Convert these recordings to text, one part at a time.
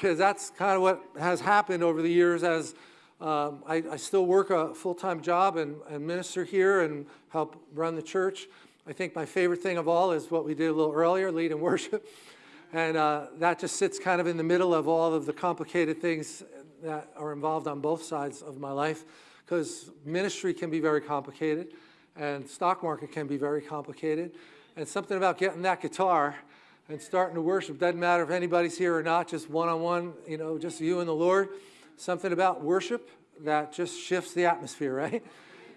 because that's kind of what has happened over the years as um, I, I, still work a full-time job and, and, minister here and help run the church. I think my favorite thing of all is what we did a little earlier, lead and worship. And uh, that just sits kind of in the middle of all of the complicated things that are involved on both sides of my life because ministry can be very complicated and stock market can be very complicated. And something about getting that guitar and starting to worship, doesn't matter if anybody's here or not, just one-on-one, -on -one, you know, just you and the Lord something about worship that just shifts the atmosphere, right?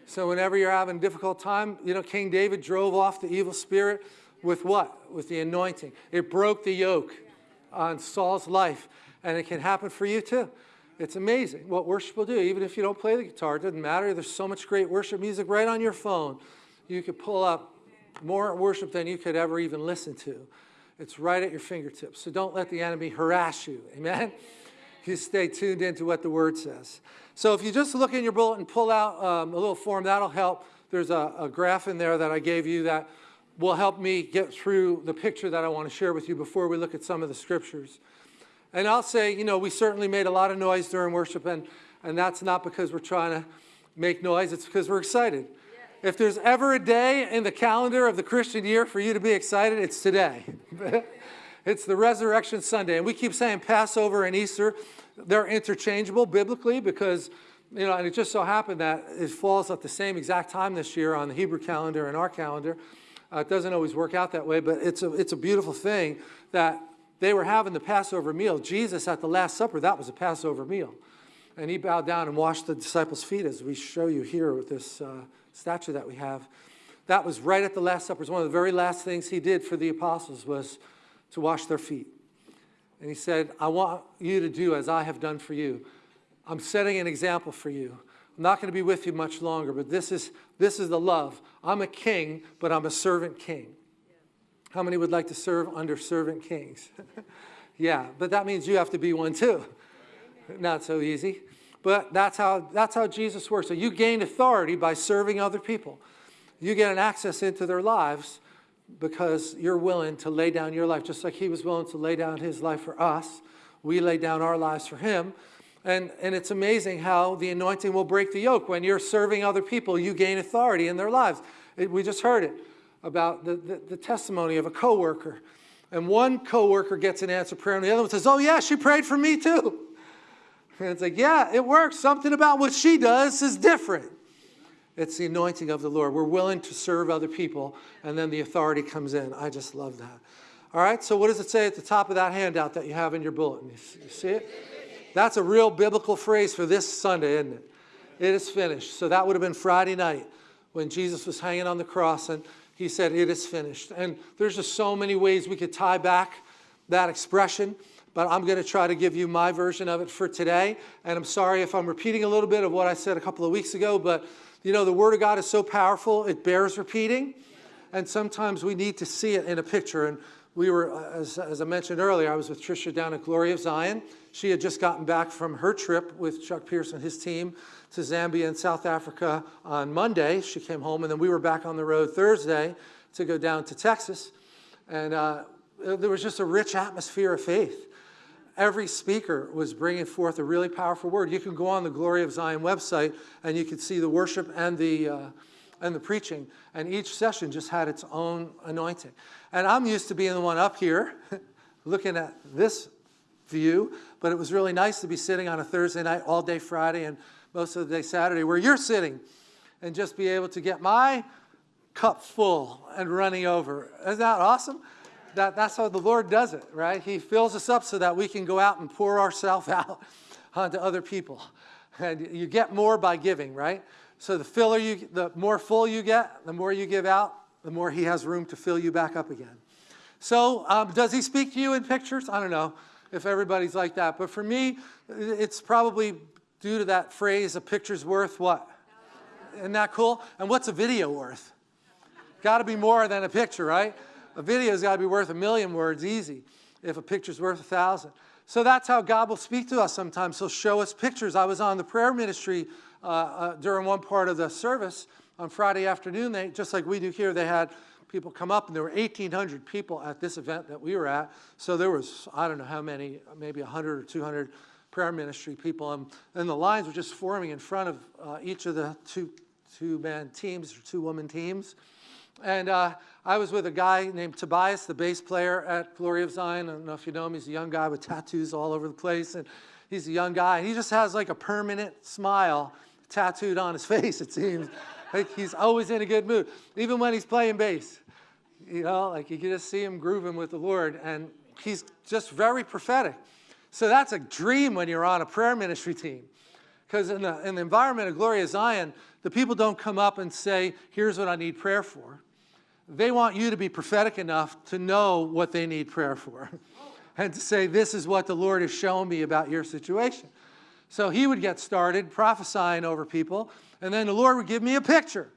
So whenever you're having a difficult time, you know, King David drove off the evil spirit with what? With the anointing. It broke the yoke on Saul's life, and it can happen for you too. It's amazing what worship will do. Even if you don't play the guitar, it doesn't matter. There's so much great worship music right on your phone. You could pull up more worship than you could ever even listen to. It's right at your fingertips. So don't let the enemy harass you. Amen? you stay tuned into what the Word says. So if you just look in your bulletin, and pull out um, a little form, that'll help. There's a, a graph in there that I gave you that will help me get through the picture that I want to share with you before we look at some of the scriptures. And I'll say, you know, we certainly made a lot of noise during worship, and, and that's not because we're trying to make noise, it's because we're excited. If there's ever a day in the calendar of the Christian year for you to be excited, it's today. It's the Resurrection Sunday. And we keep saying Passover and Easter, they're interchangeable biblically because, you know, and it just so happened that it falls at the same exact time this year on the Hebrew calendar and our calendar. Uh, it doesn't always work out that way, but it's a, it's a beautiful thing that they were having the Passover meal. Jesus at the Last Supper, that was a Passover meal. And he bowed down and washed the disciples' feet, as we show you here with this uh, statue that we have. That was right at the Last Supper. One of the very last things he did for the apostles was to wash their feet. And he said, I want you to do as I have done for you. I'm setting an example for you. I'm not going to be with you much longer, but this is, this is the love. I'm a king, but I'm a servant king. How many would like to serve under servant kings? yeah, but that means you have to be one too. Not so easy. But that's how, that's how Jesus works. So you gain authority by serving other people. You get an access into their lives because you're willing to lay down your life, just like he was willing to lay down his life for us. We lay down our lives for him. And, and it's amazing how the anointing will break the yoke. When you're serving other people, you gain authority in their lives. It, we just heard it about the, the, the testimony of a coworker. And one coworker gets an answer prayer, and the other one says, oh yeah, she prayed for me too. And it's like, yeah, it works. Something about what she does is different. It's the anointing of the Lord. We're willing to serve other people, and then the authority comes in. I just love that. All right, so what does it say at the top of that handout that you have in your bulletin? You see it? That's a real biblical phrase for this Sunday, isn't it? It is finished. So that would have been Friday night when Jesus was hanging on the cross and he said, it is finished. And there's just so many ways we could tie back that expression, but I'm going to try to give you my version of it for today. And I'm sorry if I'm repeating a little bit of what I said a couple of weeks ago, but you know, the Word of God is so powerful, it bears repeating. And sometimes we need to see it in a picture. And we were, as, as I mentioned earlier, I was with Tricia down at Glory of Zion. She had just gotten back from her trip with Chuck Pierce and his team to Zambia and South Africa on Monday. She came home, and then we were back on the road Thursday to go down to Texas. And uh, there was just a rich atmosphere of faith every speaker was bringing forth a really powerful word. You can go on the Glory of Zion website and you can see the worship and the, uh, and the preaching. And each session just had its own anointing. And I'm used to being the one up here looking at this view, but it was really nice to be sitting on a Thursday night all day Friday and most of the day Saturday where you're sitting and just be able to get my cup full and running over. Isn't that awesome? That, that's how the Lord does it, right? He fills us up so that we can go out and pour ourselves out onto other people. And you get more by giving, right? So the filler you, the more full you get, the more you give out, the more he has room to fill you back up again. So um, does he speak to you in pictures? I don't know if everybody's like that. But for me, it's probably due to that phrase, a picture's worth what? Isn't that cool? And what's a video worth? Got to be more than a picture, right? A video's got to be worth a million words easy if a picture's worth a thousand. So that's how God will speak to us sometimes. He'll show us pictures. I was on the prayer ministry uh, uh, during one part of the service on Friday afternoon. They, just like we do here, they had people come up, and there were 1,800 people at this event that we were at. So there was, I don't know how many, maybe 100 or 200 prayer ministry people. And, and the lines were just forming in front of uh, each of the two, two-man teams or two-woman teams. And uh, I was with a guy named Tobias, the bass player at Glory of Zion. I don't know if you know him. He's a young guy with tattoos all over the place. And he's a young guy. He just has like a permanent smile tattooed on his face, it seems. like he's always in a good mood, even when he's playing bass. You know, like you can just see him grooving with the Lord. And he's just very prophetic. So that's a dream when you're on a prayer ministry team. Because in the, in the environment of Glory of Zion, the people don't come up and say, here's what I need prayer for. They want you to be prophetic enough to know what they need prayer for and to say, this is what the Lord has shown me about your situation. So he would get started prophesying over people, and then the Lord would give me a picture.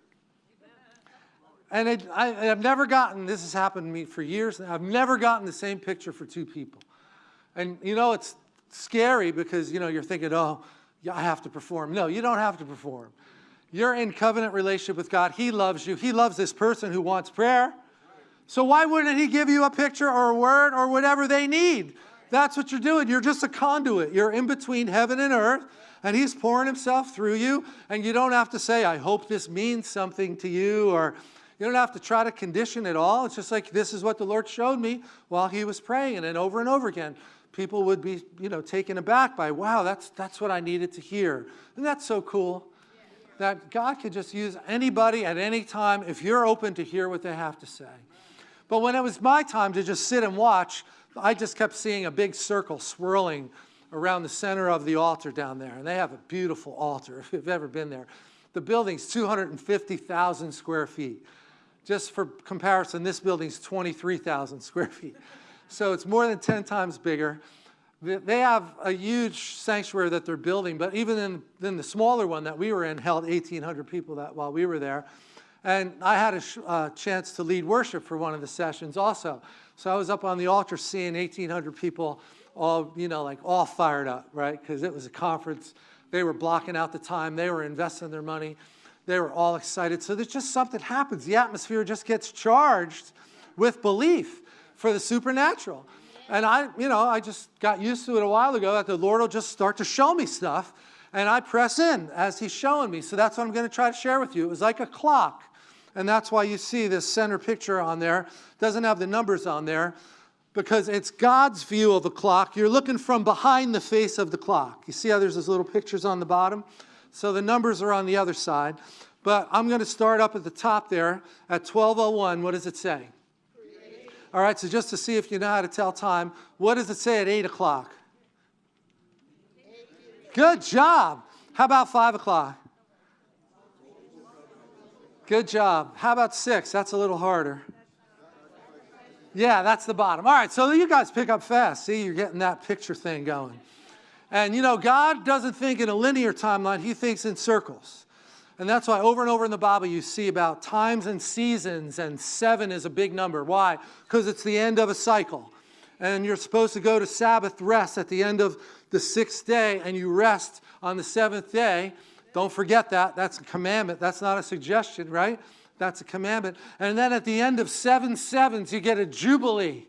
And it, I, have never gotten, this has happened to me for years, I've never gotten the same picture for two people. And you know, it's scary because, you know, you're thinking, oh, I have to perform. No, you don't have to perform. You're in covenant relationship with God. He loves you. He loves this person who wants prayer. So why wouldn't he give you a picture or a word or whatever they need? That's what you're doing. You're just a conduit. You're in between heaven and earth, and he's pouring himself through you, and you don't have to say, I hope this means something to you, or you don't have to try to condition it all. It's just like, this is what the Lord showed me while he was praying, and over and over again, people would be, you know, taken aback by, wow, that's, that's what I needed to hear. And that's so cool that God could just use anybody at any time if you're open to hear what they have to say. But when it was my time to just sit and watch, I just kept seeing a big circle swirling around the center of the altar down there. And they have a beautiful altar, if you've ever been there. The building's 250,000 square feet. Just for comparison, this building's 23,000 square feet. So it's more than 10 times bigger. They have a huge sanctuary that they're building, but even in, in the smaller one that we were in held 1,800 people that while we were there. And I had a uh, chance to lead worship for one of the sessions also. So I was up on the altar seeing 1,800 people all, you know, like all fired up, right? Because it was a conference. They were blocking out the time. They were investing their money. They were all excited. So there's just something happens. The atmosphere just gets charged with belief for the supernatural. And I, you know, I just got used to it a while ago that the Lord will just start to show me stuff and I press in as he's showing me. So that's what I'm going to try to share with you. It was like a clock. And that's why you see this center picture on there. It doesn't have the numbers on there because it's God's view of the clock. You're looking from behind the face of the clock. You see how there's those little pictures on the bottom? So the numbers are on the other side. But I'm going to start up at the top there at 1201. What does it say? All right, so just to see if you know how to tell time, what does it say at 8 o'clock? Good job. How about 5 o'clock? Good job. How about 6? That's a little harder. Yeah, that's the bottom. All right, so you guys pick up fast. See, you're getting that picture thing going. And you know, God doesn't think in a linear timeline, He thinks in circles. And that's why over and over in the Bible you see about times and seasons, and seven is a big number. Why? Because it's the end of a cycle. And you're supposed to go to Sabbath rest at the end of the sixth day, and you rest on the seventh day. Don't forget that. That's a commandment. That's not a suggestion, right? That's a commandment. And then at the end of seven sevens, you get a jubilee.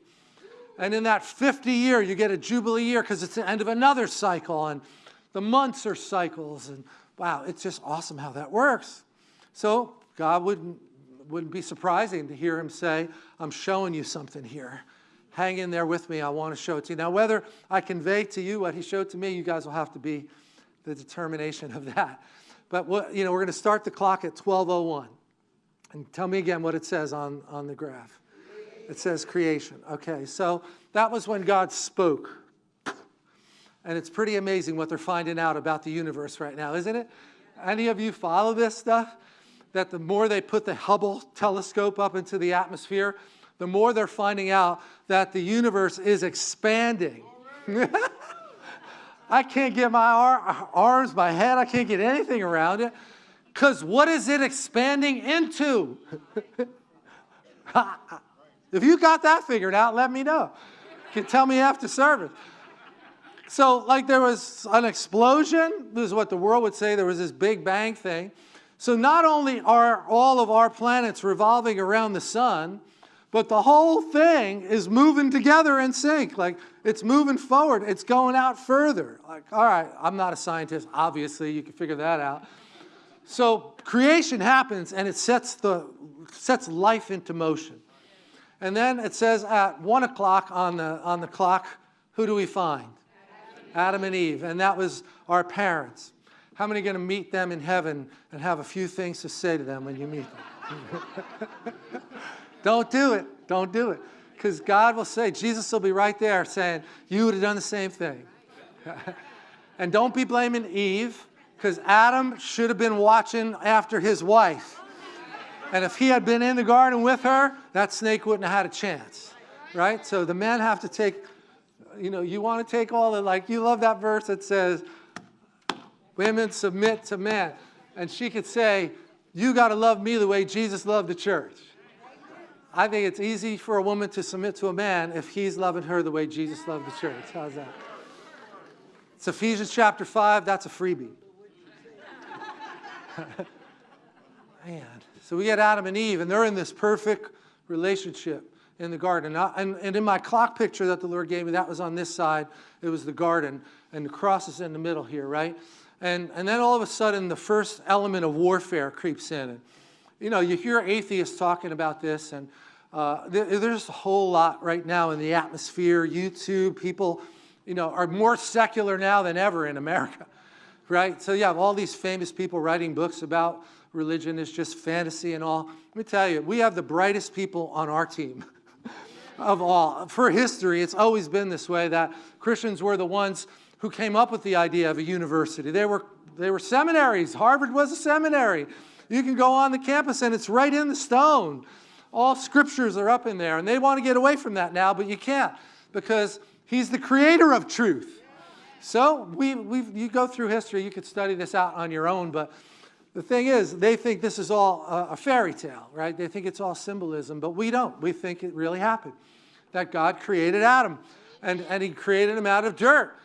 And in that 50 year, you get a jubilee year because it's the end of another cycle. And the months are cycles. And Wow, it's just awesome how that works. So God wouldn't, wouldn't be surprising to hear him say, I'm showing you something here. Hang in there with me. I want to show it to you. Now, whether I convey to you what he showed to me, you guys will have to be the determination of that. But what, you know, we're going to start the clock at 1201. And tell me again what it says on, on the graph. It says creation. Okay, so that was when God spoke. And it's pretty amazing what they're finding out about the universe right now, isn't it? Any of you follow this stuff? That the more they put the Hubble telescope up into the atmosphere, the more they're finding out that the universe is expanding. I can't get my ar arms, my head, I can't get anything around it. Because what is it expanding into? if you got that figured out, let me know. You can tell me after service. So like there was an explosion, this is what the world would say, there was this big bang thing. So not only are all of our planets revolving around the sun, but the whole thing is moving together in sync. Like it's moving forward, it's going out further. Like, all right, I'm not a scientist, obviously, you can figure that out. So creation happens and it sets, the, sets life into motion. And then it says at one o'clock on the, on the clock, who do we find? Adam and Eve. And that was our parents. How many are going to meet them in heaven and have a few things to say to them when you meet them? Don't do it. Don't do it. Because God will say, Jesus will be right there saying, you would have done the same thing. and don't be blaming Eve, because Adam should have been watching after his wife. And if he had been in the garden with her, that snake wouldn't have had a chance, right? So the men have to take, you know, you want to take all the, like, you love that verse that says, women submit to men. And she could say, you got to love me the way Jesus loved the church. I think it's easy for a woman to submit to a man if he's loving her the way Jesus loved the church. How's that? It's Ephesians chapter 5. That's a freebie. Man. So we get Adam and Eve, and they're in this perfect relationship in the garden. And, and in my clock picture that the Lord gave me, that was on this side. It was the garden, and the cross is in the middle here, right? And, and then all of a sudden, the first element of warfare creeps in. And, you know, you hear atheists talking about this, and uh, there's a whole lot right now in the atmosphere. YouTube, people, you know, are more secular now than ever in America, right? So you have all these famous people writing books about religion is just fantasy and all. Let me tell you, we have the brightest people on our team of all. For history, it's always been this way that Christians were the ones who came up with the idea of a university. They were, they were seminaries. Harvard was a seminary. You can go on the campus and it's right in the stone. All scriptures are up in there, and they want to get away from that now, but you can't because he's the creator of truth. So we, we you go through history, you could study this out on your own, but the thing is, they think this is all a, fairy tale, right? They think it's all symbolism, but we don't. We think it really happened, that God created Adam, and, and he created him out of dirt,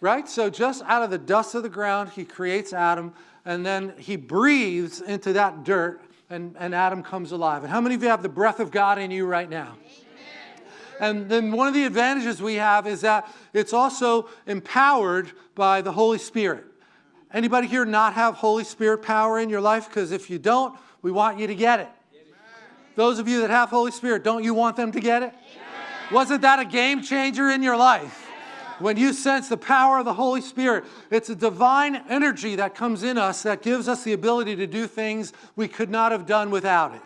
right? So just out of the dust of the ground, he creates Adam, and then he breathes into that dirt, and, and Adam comes alive. And how many of you have the breath of God in you right now? And then one of the advantages we have is that it's also empowered by the Holy Spirit. Anybody here not have Holy Spirit power in your life? Because if you don't, we want you to get it. Those of you that have Holy Spirit, don't you want them to get it? Wasn't that a game changer in your life? When you sense the power of the Holy Spirit, it's a divine energy that comes in us that gives us the ability to do things we could not have done without it.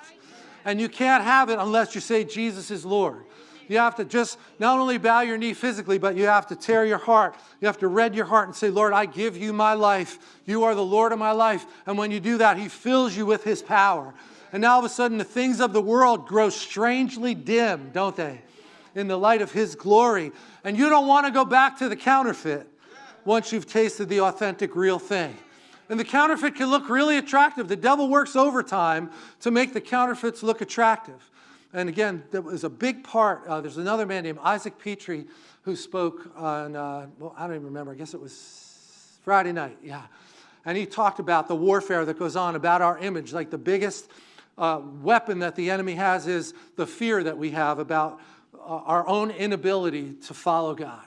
And you can't have it unless you say Jesus is Lord. You have to just not only bow your knee physically, but you have to tear your heart. You have to red your heart and say, Lord, I give you my life. You are the Lord of my life. And when you do that, he fills you with his power. And now all of a sudden, the things of the world grow strangely dim, don't they? In the light of his glory. And you don't want to go back to the counterfeit once you've tasted the authentic, real thing. And the counterfeit can look really attractive. The devil works overtime to make the counterfeits look attractive. And again, that was a big part. Uh, there's another man named Isaac Pitre who spoke on, uh, well, I don't even remember. I guess it was Friday night, yeah. And he talked about the warfare that goes on about our image. Like the biggest uh, weapon that the enemy has is the fear that we have about uh, our own inability to follow God.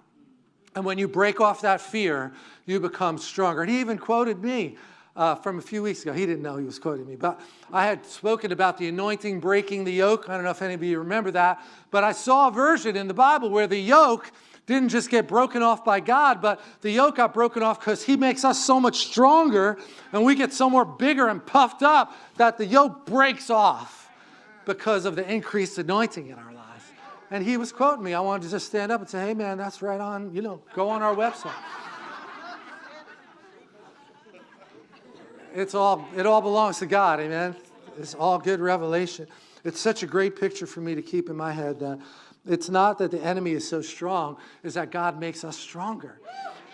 And when you break off that fear, you become stronger. And he even quoted me uh, from a few weeks ago. He didn't know he was quoting me, but I had spoken about the anointing breaking the yoke. I don't know if any of you remember that, but I saw a version in the Bible where the yoke didn't just get broken off by God, but the yoke got broken off because he makes us so much stronger and we get so more bigger and puffed up that the yoke breaks off because of the increased anointing in our lives. And he was quoting me. I wanted to just stand up and say, hey man, that's right on, you know, go on our website. It's all, it all belongs to God, amen? It's all good revelation. It's such a great picture for me to keep in my head that it's not that the enemy is so strong, is that God makes us stronger,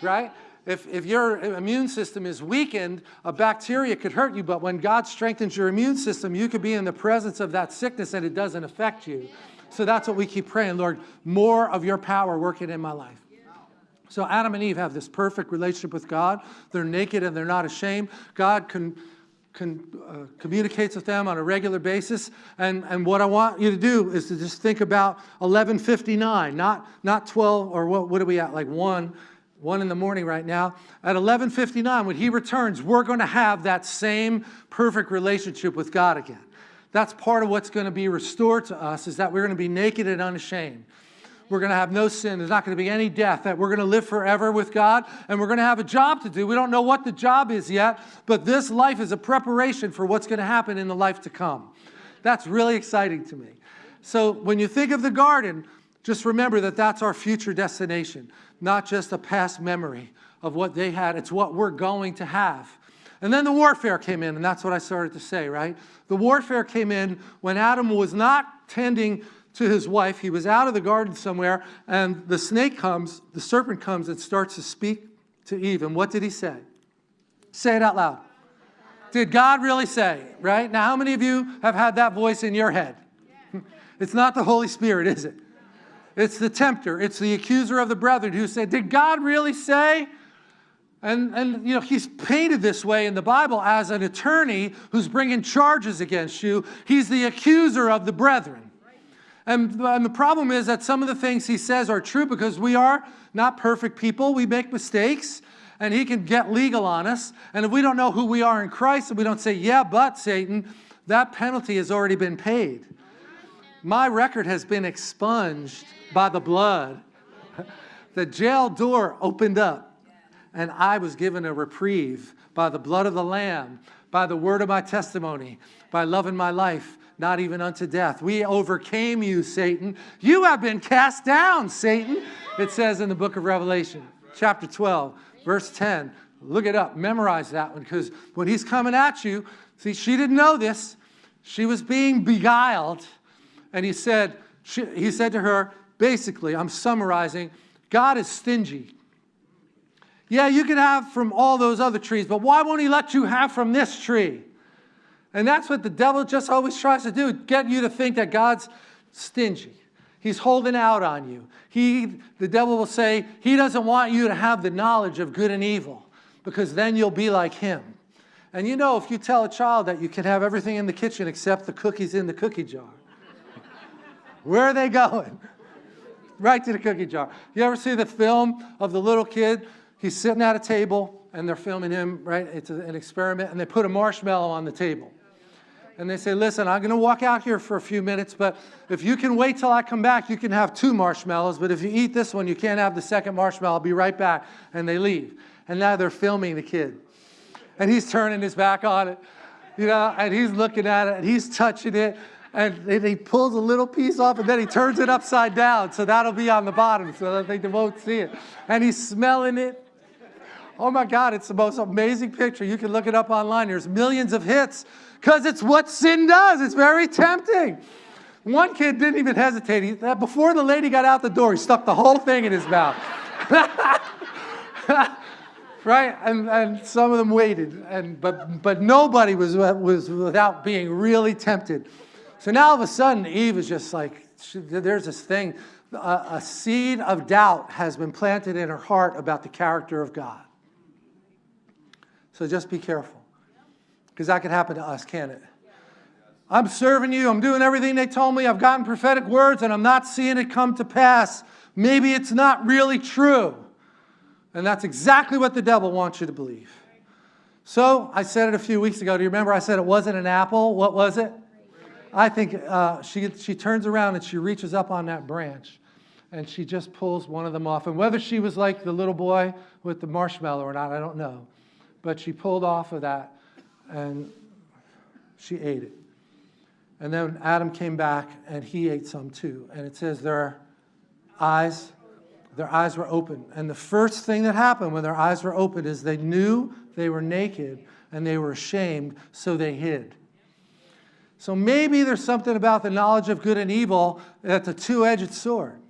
right? If, if your immune system is weakened, a bacteria could hurt you, but when God strengthens your immune system, you could be in the presence of that sickness and it doesn't affect you. So that's what we keep praying, Lord, more of your power working in my life. So Adam and Eve have this perfect relationship with God. They're naked and they're not ashamed. God can con, uh, communicates with them on a regular basis. And, and what I want you to do is to just think about 1159, not, not 12, or what, what are we at, like 1, 1 in the morning right now. At 1159, when he returns, we're going to have that same perfect relationship with God again. That's part of what's going to be restored to us is that we're going to be naked and unashamed. We're going to have no sin. There's not going to be any death. That we're going to live forever with God and we're going to have a job to do. We don't know what the job is yet, but this life is a preparation for what's going to happen in the life to come. That's really exciting to me. So when you think of the garden, just remember that that's our future destination, not just a past memory of what they had. It's what we're going to have. And then the warfare came in, and that's what I started to say, right? The warfare came in when Adam was not tending to his wife. He was out of the garden somewhere, and the snake comes, the serpent comes and starts to speak to Eve. And what did he say? Say it out loud. Did God really say, right? Now, how many of you have had that voice in your head? It's not the Holy Spirit, is it? It's the tempter. It's the accuser of the brethren who said, Did God really say? And, and you know, he's painted this way in the Bible as an attorney who's bringing charges against you. He's the accuser of the brethren. And, and the problem is that some of the things he says are true because we are not perfect people. We make mistakes and he can get legal on us. And if we don't know who we are in Christ and we don't say, yeah, but Satan, that penalty has already been paid. My record has been expunged by the blood. The jail door opened up and I was given a reprieve by the blood of the Lamb, by the word of my testimony, by loving my life not even unto death. We overcame you, Satan. You have been cast down, Satan. It says in the book of Revelation, chapter 12, verse 10. Look it up, memorize that one, because when he's coming at you, see, she didn't know this. She was being beguiled. And he said, she, he said to her, basically, I'm summarizing, God is stingy. Yeah, you can have from all those other trees, but why won't he let you have from this tree? And that's what the devil just always tries to do, get you to think that God's stingy. He's holding out on you. He, the devil will say, he doesn't want you to have the knowledge of good and evil because then you'll be like him. And you know, if you tell a child that you can have everything in the kitchen except the cookies in the cookie jar, where are they going? right to the cookie jar. You ever see the film of the little kid? He's sitting at a table and they're filming him, right? It's an experiment and they put a marshmallow on the table and they say, listen, I'm going to walk out here for a few minutes, but if you can wait till I come back, you can have two marshmallows, but if you eat this one, you can't have the second marshmallow. I'll be right back. And they leave. And now they're filming the kid. And he's turning his back on it, you know, and he's looking at it, and he's touching it, and he pulls a little piece off, and then he turns it upside down, so that'll be on the bottom, so that they won't see it. And he's smelling it. Oh my God, it's the most amazing picture. You can look it up online. There's millions of hits because it's what sin does. It's very tempting. One kid didn't even hesitate. He, before the lady got out the door, he stuck the whole thing in his mouth. right? And, and some of them waited, and, but, but nobody was, was without being really tempted. So now all of a sudden, Eve is just like, she, there's this thing, a, a seed of doubt has been planted in her heart about the character of God. So just be careful. Because that could happen to us, can't it? I'm serving you. I'm doing everything they told me. I've gotten prophetic words and I'm not seeing it come to pass. Maybe it's not really true. And that's exactly what the devil wants you to believe. So I said it a few weeks ago. Do you remember I said it wasn't an apple? What was it? I think uh, she, she turns around and she reaches up on that branch and she just pulls one of them off. And whether she was like the little boy with the marshmallow or not, I don't know. But she pulled off of that and she ate it. And then Adam came back and he ate some too. And it says their eyes, their eyes were open. And the first thing that happened when their eyes were open is they knew they were naked and they were ashamed, so they hid. So maybe there's something about the knowledge of good and evil that's a two-edged sword.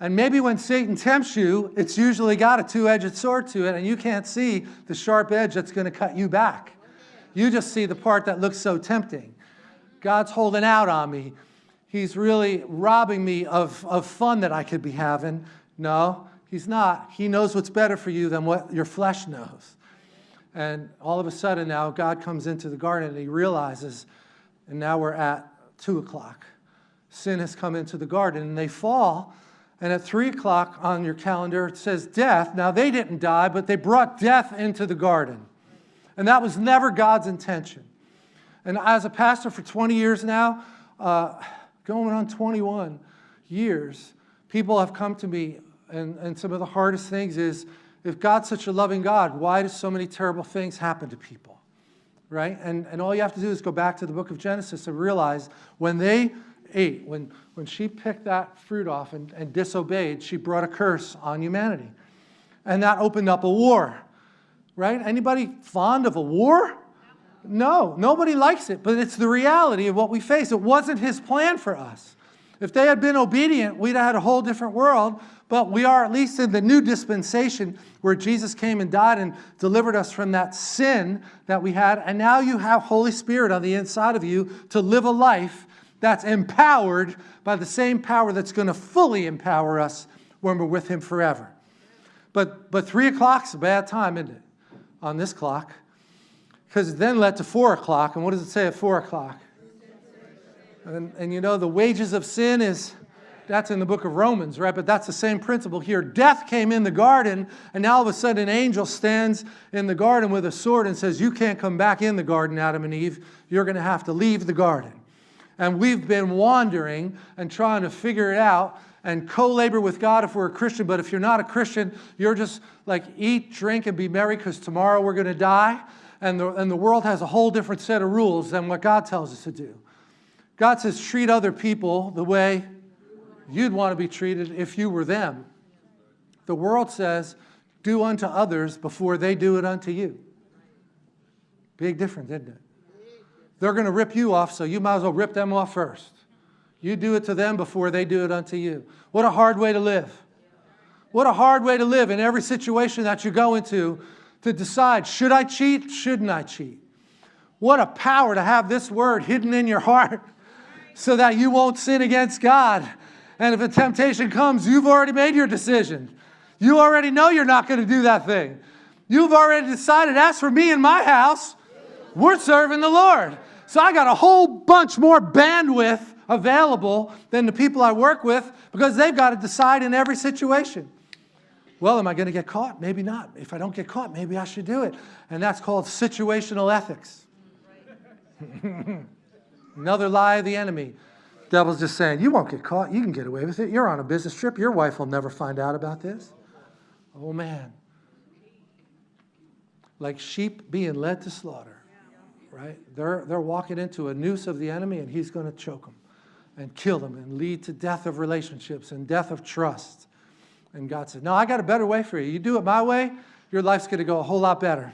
And maybe when Satan tempts you, it's usually got a two-edged sword to it, and you can't see the sharp edge that's going to cut you back. You just see the part that looks so tempting. God's holding out on me. He's really robbing me of, of fun that I could be having. No, he's not. He knows what's better for you than what your flesh knows. And all of a sudden now God comes into the garden and he realizes, and now we're at two o'clock. Sin has come into the garden and they fall. And at three o'clock on your calendar, it says death. Now they didn't die, but they brought death into the garden. And that was never God's intention. And as a pastor for 20 years now, uh, going on 21 years, people have come to me, and, and some of the hardest things is, if God's such a loving God, why do so many terrible things happen to people? Right? And, and all you have to do is go back to the book of Genesis and realize when they ate, when, when she picked that fruit off and, and disobeyed, she brought a curse on humanity. And that opened up a war. Right? Anybody fond of a war? No, nobody likes it, but it's the reality of what we face. It wasn't his plan for us. If they had been obedient, we'd have had a whole different world, but we are at least in the new dispensation where Jesus came and died and delivered us from that sin that we had. And now you have Holy Spirit on the inside of you to live a life that's empowered by the same power that's going to fully empower us when we're with him forever. But, but 3 o'clock's a bad time, isn't it, on this clock? Because it then led to 4 o'clock. And what does it say at 4 o'clock? And, and you know, the wages of sin is, that's in the book of Romans, right? But that's the same principle here. Death came in the garden, and now all of a sudden an angel stands in the garden with a sword and says, You can't come back in the garden, Adam and Eve. You're going to have to leave the garden. And we've been wandering and trying to figure it out and co-labor with God if we're a Christian. But if you're not a Christian, you're just like eat, drink, and be merry because tomorrow we're going to die. And the, and the world has a whole different set of rules than what God tells us to do. God says, treat other people the way you'd want to be treated if you were them. The world says, do unto others before they do it unto you. Big difference, isn't it? They're going to rip you off, so you might as well rip them off first. You do it to them before they do it unto you. What a hard way to live. What a hard way to live in every situation that you go into to decide, should I cheat? Shouldn't I cheat? What a power to have this word hidden in your heart so that you won't sin against God. And if a temptation comes, you've already made your decision. You already know you're not going to do that thing. You've already decided, as for me and my house, we're serving the Lord. So I got a whole bunch more bandwidth available than the people I work with because they've got to decide in every situation. Well, am I going to get caught? Maybe not. If I don't get caught, maybe I should do it. And that's called situational ethics. Another lie of the enemy. Devil's just saying, you won't get caught. You can get away with it. You're on a business trip. Your wife will never find out about this. Oh, man. Like sheep being led to slaughter, right? They're, they're walking into a noose of the enemy, and he's going to choke them and kill them and lead to death of relationships and death of trust. And God said, no, I got a better way for you. You do it my way, your life's going to go a whole lot better.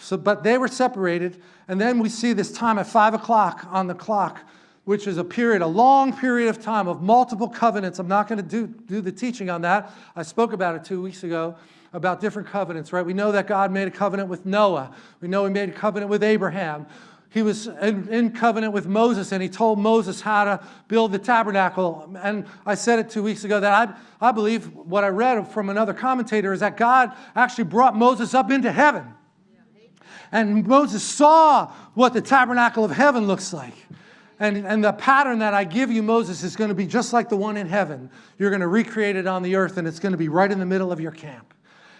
So, but they were separated. And then we see this time at 5 o'clock on the clock, which is a period, a long period of time of multiple covenants. I'm not going to do, do the teaching on that. I spoke about it two weeks ago about different covenants, right? We know that God made a covenant with Noah. We know he made a covenant with Abraham. He was in, in, covenant with Moses and he told Moses how to build the tabernacle. And I said it two weeks ago that I, I believe what I read from another commentator is that God actually brought Moses up into heaven. And Moses saw what the tabernacle of heaven looks like. And, and the pattern that I give you, Moses, is going to be just like the one in heaven. You're going to recreate it on the earth, and it's going to be right in the middle of your camp.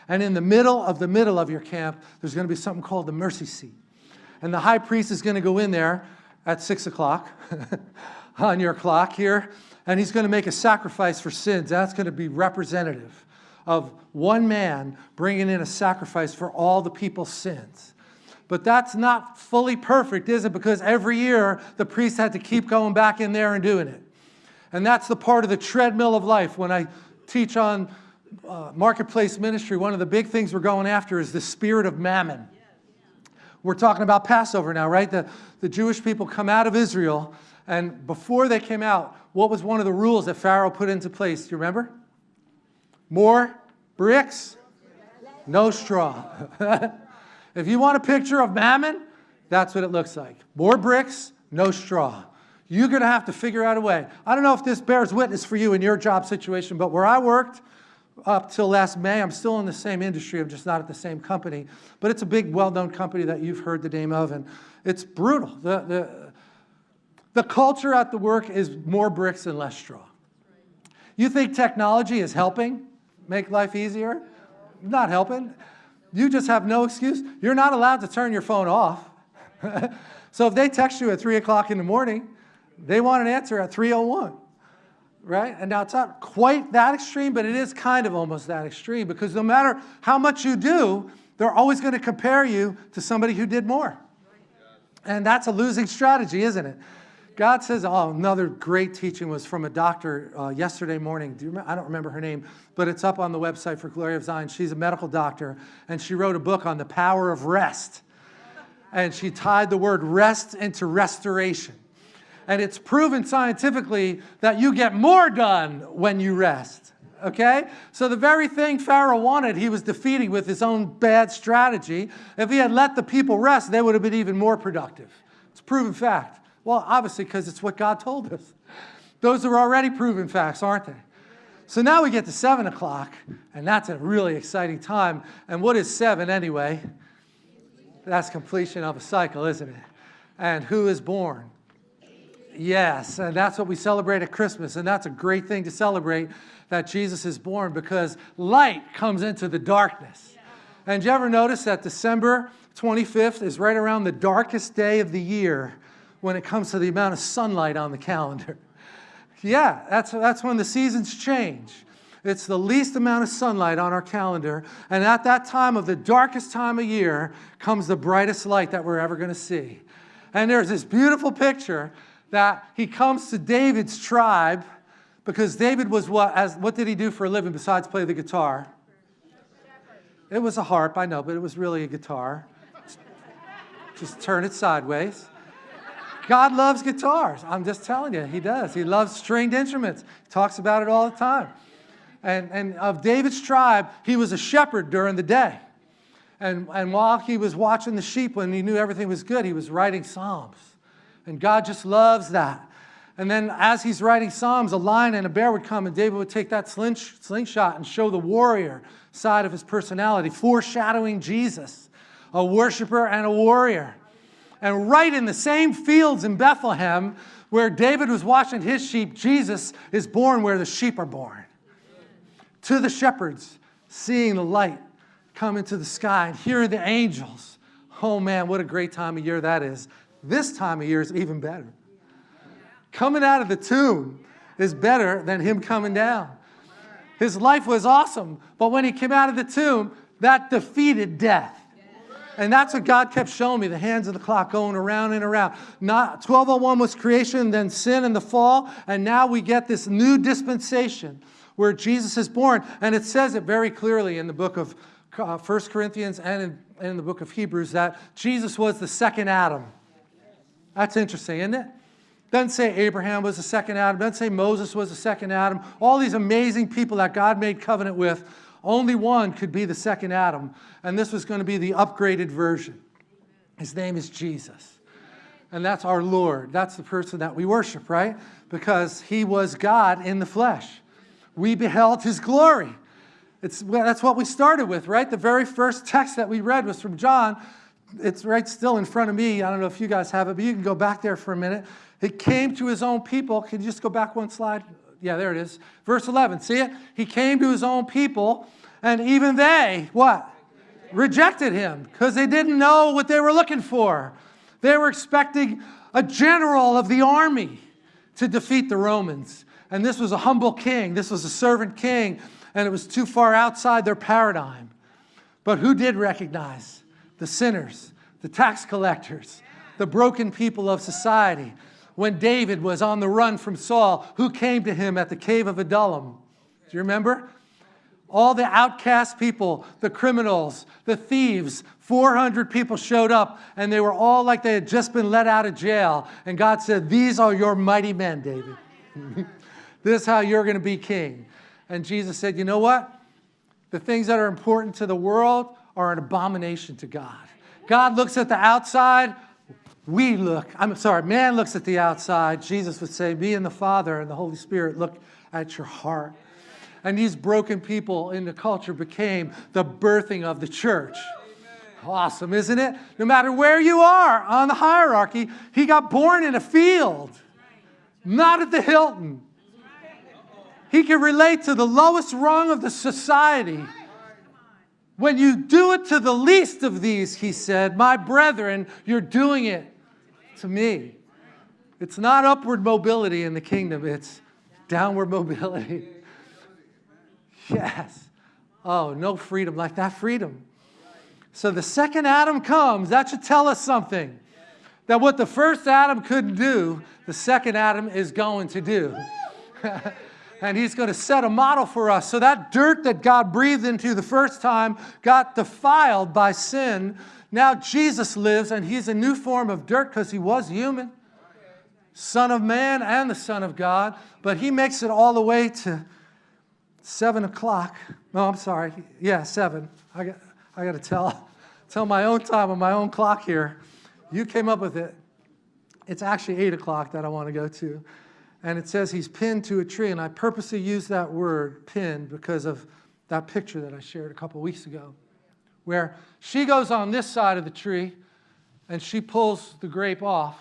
And in the middle of the middle of your camp, there's going to be something called the mercy seat. And the high priest is going to go in there at 6 o'clock on your clock here, and he's going to make a sacrifice for sins. That's going to be representative of one man bringing in a sacrifice for all the people's sins. But that's not fully perfect, is it? Because every year the priest had to keep going back in there and doing it. And that's the part of the treadmill of life. When I teach on uh, marketplace ministry, one of the big things we're going after is the spirit of mammon. We're talking about Passover now, right? The, the Jewish people come out of Israel, and before they came out, what was one of the rules that Pharaoh put into place? Do you remember? More bricks, no straw. If you want a picture of mammon, that's what it looks like. More bricks, no straw. You're going to have to figure out a way. I don't know if this bears witness for you in your job situation, but where I worked, up till last May. I'm still in the same industry. I'm just not at the same company. But it's a big, well-known company that you've heard the name of, and it's brutal. The, the, the culture at the work is more bricks and less straw. You think technology is helping make life easier? Not helping. You just have no excuse. You're not allowed to turn your phone off. so if they text you at 3 o'clock in the morning, they want an answer at 3.01 right? And now it's not quite that extreme, but it is kind of almost that extreme because no matter how much you do, they're always going to compare you to somebody who did more. And that's a losing strategy, isn't it? God says, oh, another great teaching was from a doctor uh, yesterday morning. Do? I don't remember her name, but it's up on the website for Glory of Zion. She's a medical doctor, and she wrote a book on the power of rest. And she tied the word rest into restoration and it's proven scientifically that you get more done when you rest. Okay? So the very thing Pharaoh wanted, he was defeating with his own bad strategy. If he had let the people rest, they would have been even more productive. It's proven fact. Well, obviously, because it's what God told us. Those are already proven facts, aren't they? So now we get to 7 o'clock, and that's a really exciting time. And what is 7 anyway? That's completion of a cycle, isn't it? And who is born? Yes, and that's what we celebrate at Christmas, and that's a great thing to celebrate that Jesus is born because light comes into the darkness. And do you ever notice that December 25th is right around the darkest day of the year when it comes to the amount of sunlight on the calendar? yeah, that's, that's when the seasons change. It's the least amount of sunlight on our calendar, and at that time of the darkest time of year comes the brightest light that we're ever going to see. And there's this beautiful picture that he comes to David's tribe because David was what, as, what did he do for a living besides play the guitar? It was a harp, I know, but it was really a guitar. Just turn it sideways. God loves guitars. I'm just telling you, he does. He loves stringed instruments. He talks about it all the time. And, and of David's tribe, he was a shepherd during the day. And, and while he was watching the sheep, when he knew everything was good, he was writing psalms. And God just loves that. And then as he's writing Psalms, a lion and a bear would come, and David would take that slingshot and show the warrior side of his personality, foreshadowing Jesus, a worshiper and a warrior. And right in the same fields in Bethlehem where David was watching his sheep, Jesus is born where the sheep are born. To the shepherds, seeing the light come into the sky and hearing the angels. Oh man, what a great time of year that is this time of year is even better. Coming out of the tomb is better than him coming down. His life was awesome, but when he came out of the tomb, that defeated death. And that's what God kept showing me, the hands of the clock going around and around. Not 1201 was creation, then sin and the fall, and now we get this new dispensation where Jesus is born. And it says it very clearly in the book of uh, 1 Corinthians and in, and in the book of Hebrews that Jesus was the second Adam. That's interesting, isn't it? Doesn't say Abraham was the second Adam. Doesn't say Moses was the second Adam. All these amazing people that God made covenant with, only one could be the second Adam. And this was going to be the upgraded version. His name is Jesus. And that's our Lord. That's the person that we worship, right? Because he was God in the flesh. We beheld his glory. It's, that's what we started with, right? The very first text that we read was from John it's right still in front of me. I don't know if you guys have it, but you can go back there for a minute. He came to his own people. Can you just go back one slide? Yeah, there it is. Verse 11. See it? He came to his own people, and even they, what? Rejected him because they didn't know what they were looking for. They were expecting a general of the army to defeat the Romans. And this was a humble king. This was a servant king, and it was too far outside their paradigm. But who did recognize? The sinners, the tax collectors, the broken people of society. When David was on the run from Saul, who came to him at the cave of Adullam? Do you remember? All the outcast people, the criminals, the thieves, 400 people showed up and they were all like they had just been let out of jail. And God said, these are your mighty men, David. this is how you're going to be king. And Jesus said, you know what? The things that are important to the world are an abomination to God. God looks at the outside, we look, I'm sorry, man looks at the outside. Jesus would say, me and the Father and the Holy Spirit look at your heart. And these broken people in the culture became the birthing of the church. Awesome, isn't it? No matter where you are on the hierarchy, he got born in a field, not at the Hilton. He can relate to the lowest rung of the society. When you do it to the least of these, he said, my brethren, you're doing it to me. It's not upward mobility in the kingdom, it's downward mobility. Yes. Oh, no freedom like that freedom. So the second Adam comes, that should tell us something. That what the first Adam couldn't do, the second Adam is going to do. and he's going to set a model for us. So that dirt that God breathed into the first time got defiled by sin. Now Jesus lives, and he's a new form of dirt because he was human, Son of man and the Son of God. But he makes it all the way to 7 o'clock. No, I'm sorry. Yeah, 7. I got, I got to tell, tell my own time on my own clock here. You came up with it. It's actually 8 o'clock that I want to go to and it says he's pinned to a tree. And I purposely use that word, pinned, because of that picture that I shared a couple weeks ago, where she goes on this side of the tree and she pulls the grape off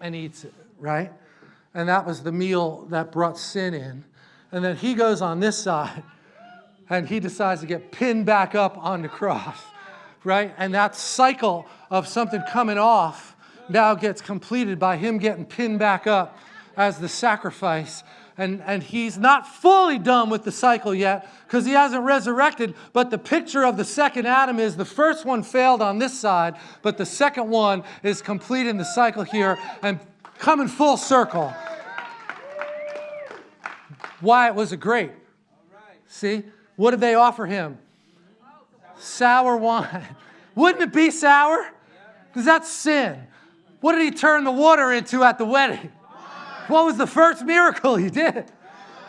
and eats it, right? And that was the meal that brought sin in. And then he goes on this side and he decides to get pinned back up on the cross, right? And that cycle of something coming off now gets completed by him getting pinned back up as the sacrifice. And, and he's not fully done with the cycle yet because he hasn't resurrected. But the picture of the second Adam is the first one failed on this side, but the second one is completing the cycle here and coming full circle. Why it was a grape. See? What did they offer him? Sour wine. Wouldn't it be sour? Because that's sin. What did he turn the water into at the wedding? What was the first miracle he did?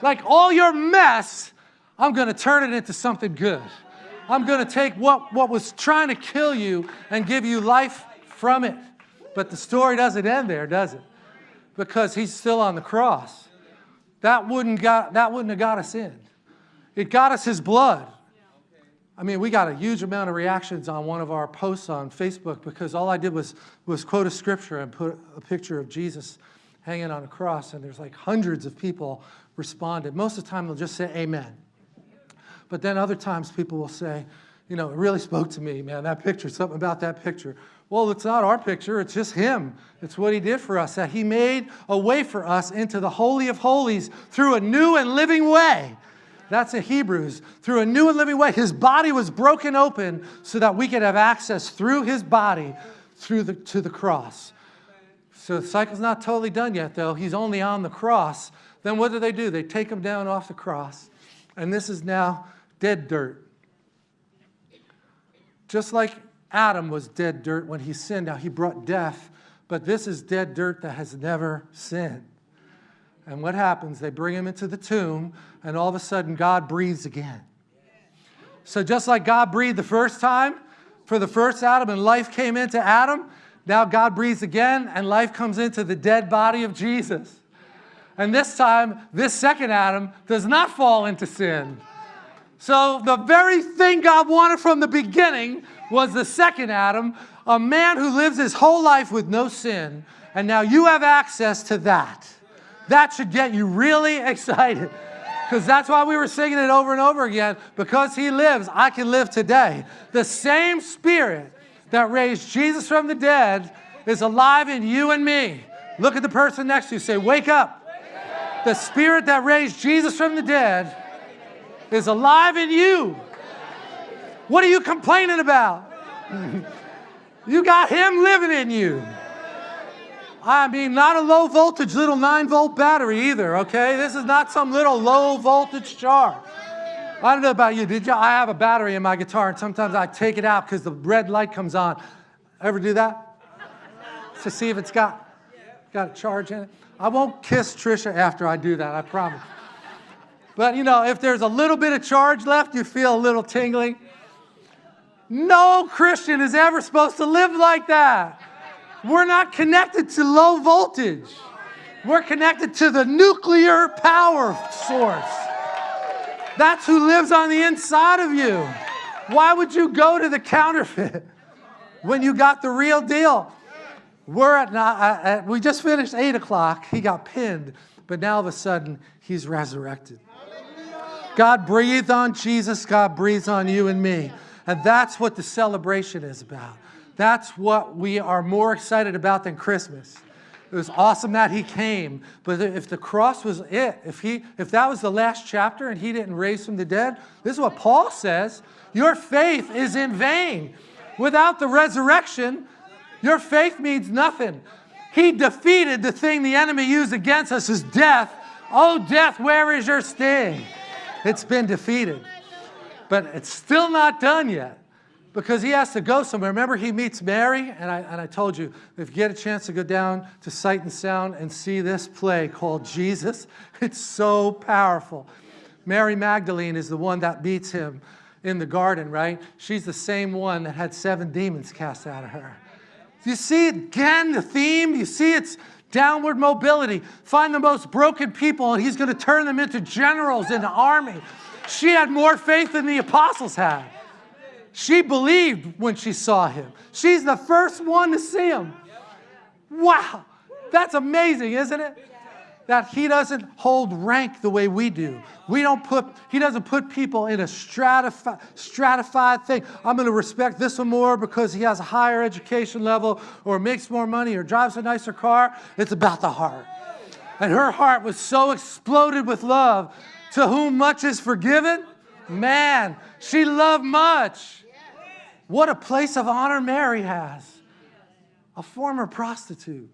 Like all your mess, I'm going to turn it into something good. I'm going to take what, what was trying to kill you and give you life from it. But the story doesn't end there, does it? Because he's still on the cross. That wouldn't, got, that wouldn't have got us in. It got us his blood. I mean, we got a huge amount of reactions on one of our posts on Facebook because all I did was, was quote a scripture and put a picture of Jesus hanging on a cross, and there's like hundreds of people responded. Most of the time, they'll just say amen. But then other times, people will say, you know, it really spoke to me, man, that picture, something about that picture. Well, it's not our picture, it's just him. It's what he did for us, that he made a way for us into the Holy of Holies through a new and living way. That's in Hebrews. Through a new and living way. His body was broken open so that we could have access through his body through the, to the cross. So the cycle's not totally done yet, though. He's only on the cross. Then what do they do? They take him down off the cross. And this is now dead dirt. Just like Adam was dead dirt when he sinned. Now he brought death, but this is dead dirt that has never sinned. And what happens? They bring him into the tomb, and all of a sudden God breathes again. So just like God breathed the first time for the first Adam and life came into Adam, now God breathes again and life comes into the dead body of Jesus. And this time, this second Adam does not fall into sin. So the very thing God wanted from the beginning was the second Adam, a man who lives his whole life with no sin. And now you have access to that. That should get you really excited. Because that's why we were singing it over and over again. Because he lives, I can live today. The same spirit that raised Jesus from the dead is alive in you and me. Look at the person next to you. Say, Wake up. The spirit that raised Jesus from the dead is alive in you. What are you complaining about? you got him living in you. I mean, not a low voltage little 9 volt battery either, okay? This is not some little low voltage charge. I don't know about you. Did you? I have a battery in my guitar, and sometimes I take it out because the red light comes on. Ever do that? To see if it's got got a charge in it. I won't kiss Trisha after I do that. I promise. But you know, if there's a little bit of charge left, you feel a little tingling. No Christian is ever supposed to live like that. We're not connected to low voltage. We're connected to the nuclear power source. That's who lives on the inside of you. Why would you go to the counterfeit when you got the real deal? We're at, uh, at we just finished 8 o'clock. He got pinned, but now all of a sudden, he's resurrected. God breathed on Jesus, God breathes on you and me. And that's what the celebration is about. That's what we are more excited about than Christmas. It was awesome that he came, but if the cross was it, if, he, if that was the last chapter and he didn't raise from the dead, this is what Paul says, your faith is in vain. Without the resurrection, your faith means nothing. He defeated the thing the enemy used against us is death. Oh, death, where is your sting? It's been defeated. But it's still not done yet because he has to go somewhere. Remember, he meets Mary, and I, and I told you, if you get a chance to go down to Sight and Sound and see this play called Jesus, it's so powerful. Mary Magdalene is the one that meets him in the garden, right? She's the same one that had seven demons cast out of her. You see again the theme? You see it's downward mobility. Find the most broken people, and he's going to turn them into generals in the army. She had more faith than the apostles had. She believed when she saw him. She's the first one to see him. Wow, that's amazing, isn't it? That he doesn't hold rank the way we do. We don't put, he doesn't put people in a stratified, stratified thing. I'm going to respect this one more because he has a higher education level or makes more money or drives a nicer car. It's about the heart. And her heart was so exploded with love. To whom much is forgiven, man, she loved much. What a place of honor Mary has. A former prostitute.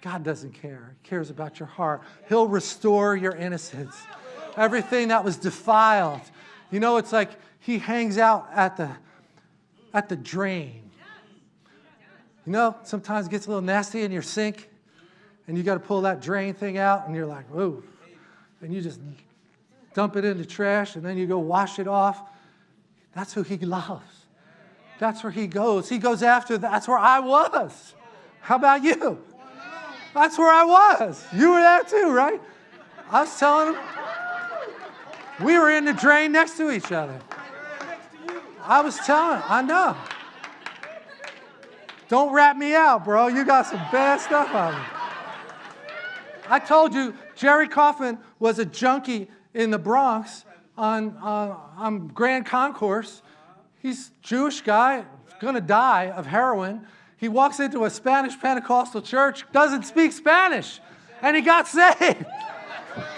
God doesn't care. He cares about your heart. He'll restore your innocence. Everything that was defiled. You know, it's like he hangs out at the, at the drain. You know, sometimes it gets a little nasty in your sink, and you got to pull that drain thing out, and you're like, "Ooh," And you just dump it in the trash, and then you go wash it off. That's who he loves. That's where he goes. He goes after, that's where I was. How about you? That's where I was. You were there too, right? I was telling him. We were in the drain next to each other. I was telling, I know. Don't rat me out, bro. You got some bad stuff on me. I told you, Jerry Kaufman was a junkie in the Bronx on, uh, on Grand Concourse He's Jewish guy, to die of heroin. He walks into a Spanish Pentecostal church, doesn't speak Spanish, and he got saved.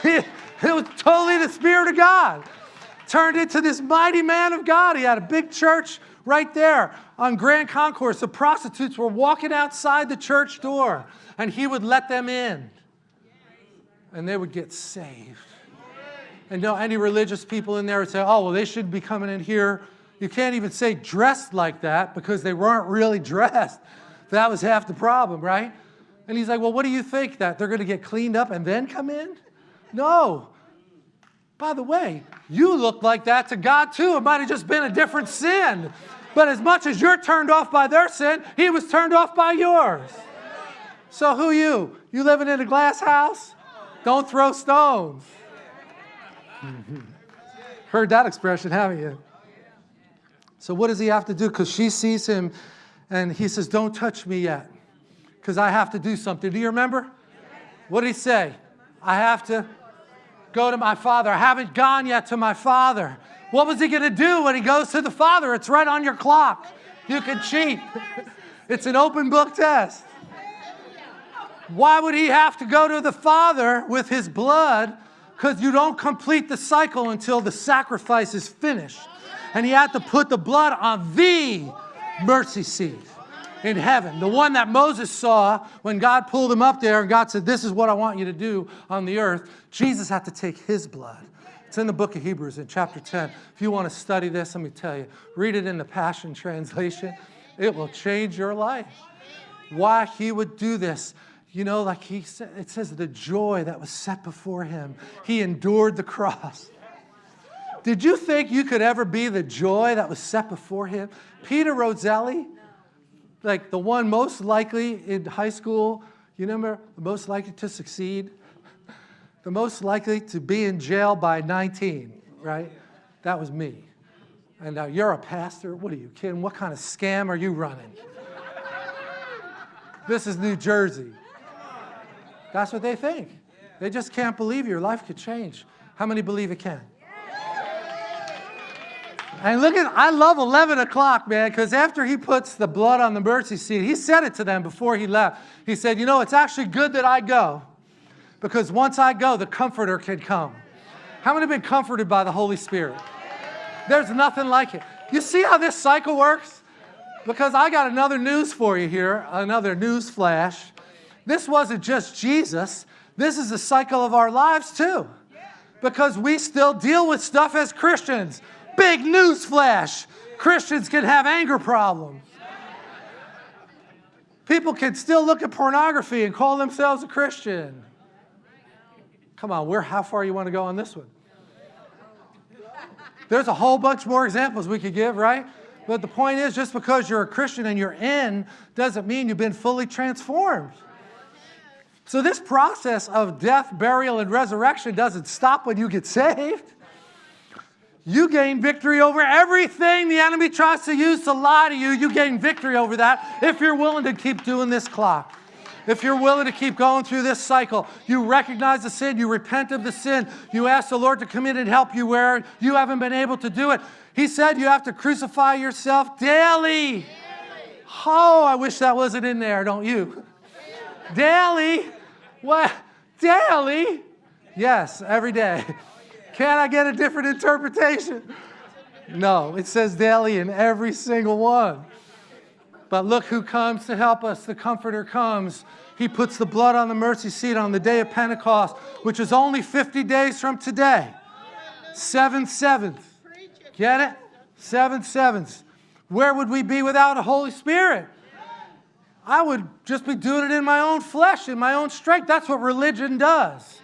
it was totally the Spirit of God. Turned into this mighty man of God. He had a big church right there on Grand Concourse. The prostitutes were walking outside the church door, and he would let them in, and they would get saved. And no, any religious people in there would say, oh, well, they should be coming in here you can't even say dressed like that because they weren't really dressed. That was half the problem, right? And he's like, well, what do you think that they're going to get cleaned up and then come in? No. By the way, you look like that to God too. It might have just been a different sin. But as much as you're turned off by their sin, he was turned off by yours. So who you? You living in a glass house? Don't throw stones. Heard that expression, haven't you? So what does he have to do? Because she sees him and he says, don't touch me yet because I have to do something. Do you remember? What did he say? I have to go to my father. I haven't gone yet to my father. What was he going to do when he goes to the father? It's right on your clock. You can cheat. it's an open book test. Why would he have to go to the father with his blood? Because you don't complete the cycle until the sacrifice is finished and he had to put the blood on the mercy seat in heaven, the one that Moses saw when God pulled him up there and God said, This is what I want you to do on the earth. Jesus had to take his blood. It's in the book of Hebrews in chapter 10. If you want to study this, let me tell you, read it in the Passion Translation. It will change your life. Why he would do this. You know, like he said, it says the joy that was set before him. He endured the cross. Did you think you could ever be the joy that was set before him? Peter Roselli, like the one most likely in high school, you remember, the most likely to succeed? the most likely to be in jail by 19, right? That was me. And now you're a pastor? What are you kidding? What kind of scam are you running? this is New Jersey. That's what they think. They just can't believe your life could change. How many believe it can? And look at, I love 11 o'clock, man, because after he puts the blood on the mercy seat, he said it to them before he left. He said, You know, it's actually good that I go, because once I go, the Comforter can come. How many have been comforted by the Holy Spirit? There's nothing like it. You see how this cycle works? Because I got another news for you here, another news flash. This wasn't just Jesus, this is the cycle of our lives too. Because we still deal with stuff as Christians. Big news flash. Christians can have anger problems. People can still look at pornography and call themselves a Christian. Come on, where, how far you want to go on this one? There's a whole bunch more examples we could give, right? But the point is, just because you're a Christian and you're in doesn't mean you've been fully transformed. So this process of death, burial, and resurrection doesn't stop when you get saved. You gain victory over everything the enemy tries to use to lie to you. You gain victory over that if you're willing to keep doing this clock. If you're willing to keep going through this cycle, you recognize the sin, you repent of the sin, you ask the Lord to come in and help you where you haven't been able to do it. He said you have to crucify yourself daily. Oh, I wish that wasn't in there, don't you? daily. What? Daily? Yes, every day. Can I get a different interpretation? No, it says daily in every single one. But look who comes to help us. The Comforter comes. He puts the blood on the mercy seat on the day of Pentecost, which is only 50 days from today. Seven seventh. Get it? Seven sevenths. Where would we be without a Holy Spirit? I would just be doing it in my own flesh, in my own strength. That's what religion does.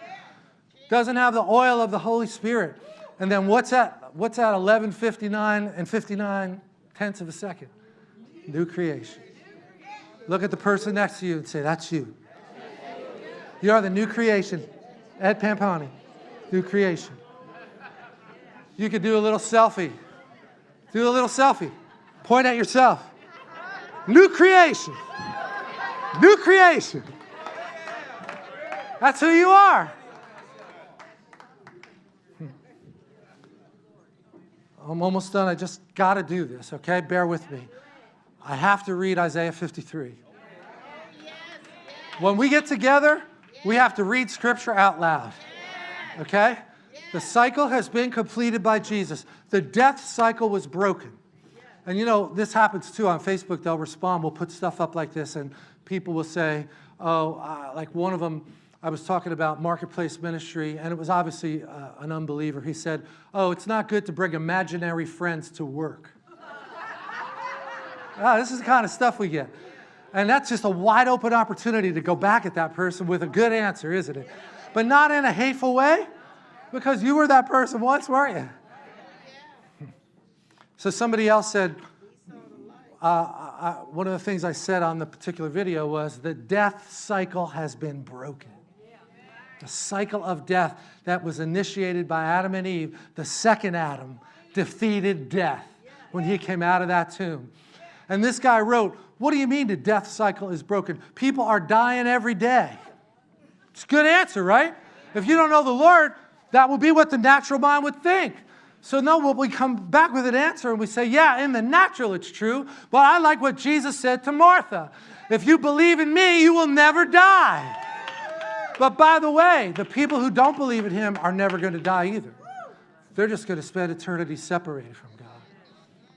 Doesn't have the oil of the Holy Spirit. And then what's that? What's that 1159 and 59 tenths of a second? New creation. Look at the person next to you and say, that's you. You are the new creation. Ed Pampani, new creation. You could do a little selfie. Do a little selfie. Point at yourself. New creation. New creation. That's who you are. I'm almost done. I just got to do this, okay? Bear with me. I have to read Isaiah 53. When we get together, we have to read scripture out loud, okay? The cycle has been completed by Jesus. The death cycle was broken. And you know, this happens too on Facebook. They'll respond. We'll put stuff up like this, and people will say, oh, uh, like one of them, I was talking about marketplace ministry, and it was obviously uh, an unbeliever. He said, oh, it's not good to bring imaginary friends to work. ah, this is the kind of stuff we get. And that's just a wide open opportunity to go back at that person with a good answer, isn't it? But not in a hateful way, because you were that person once, weren't you? So somebody else said, uh, I, one of the things I said on the particular video was the death cycle has been broken. The cycle of death that was initiated by Adam and Eve, the second Adam defeated death when he came out of that tomb. And this guy wrote, what do you mean the death cycle is broken? People are dying every day. It's a good answer, right? If you don't know the Lord, that will be what the natural mind would think. So no, well, we come back with an answer and we say, yeah, in the natural it's true, but I like what Jesus said to Martha. If you believe in me, you will never die. But by the way, the people who don't believe in him are never going to die either. They're just going to spend eternity separated from God.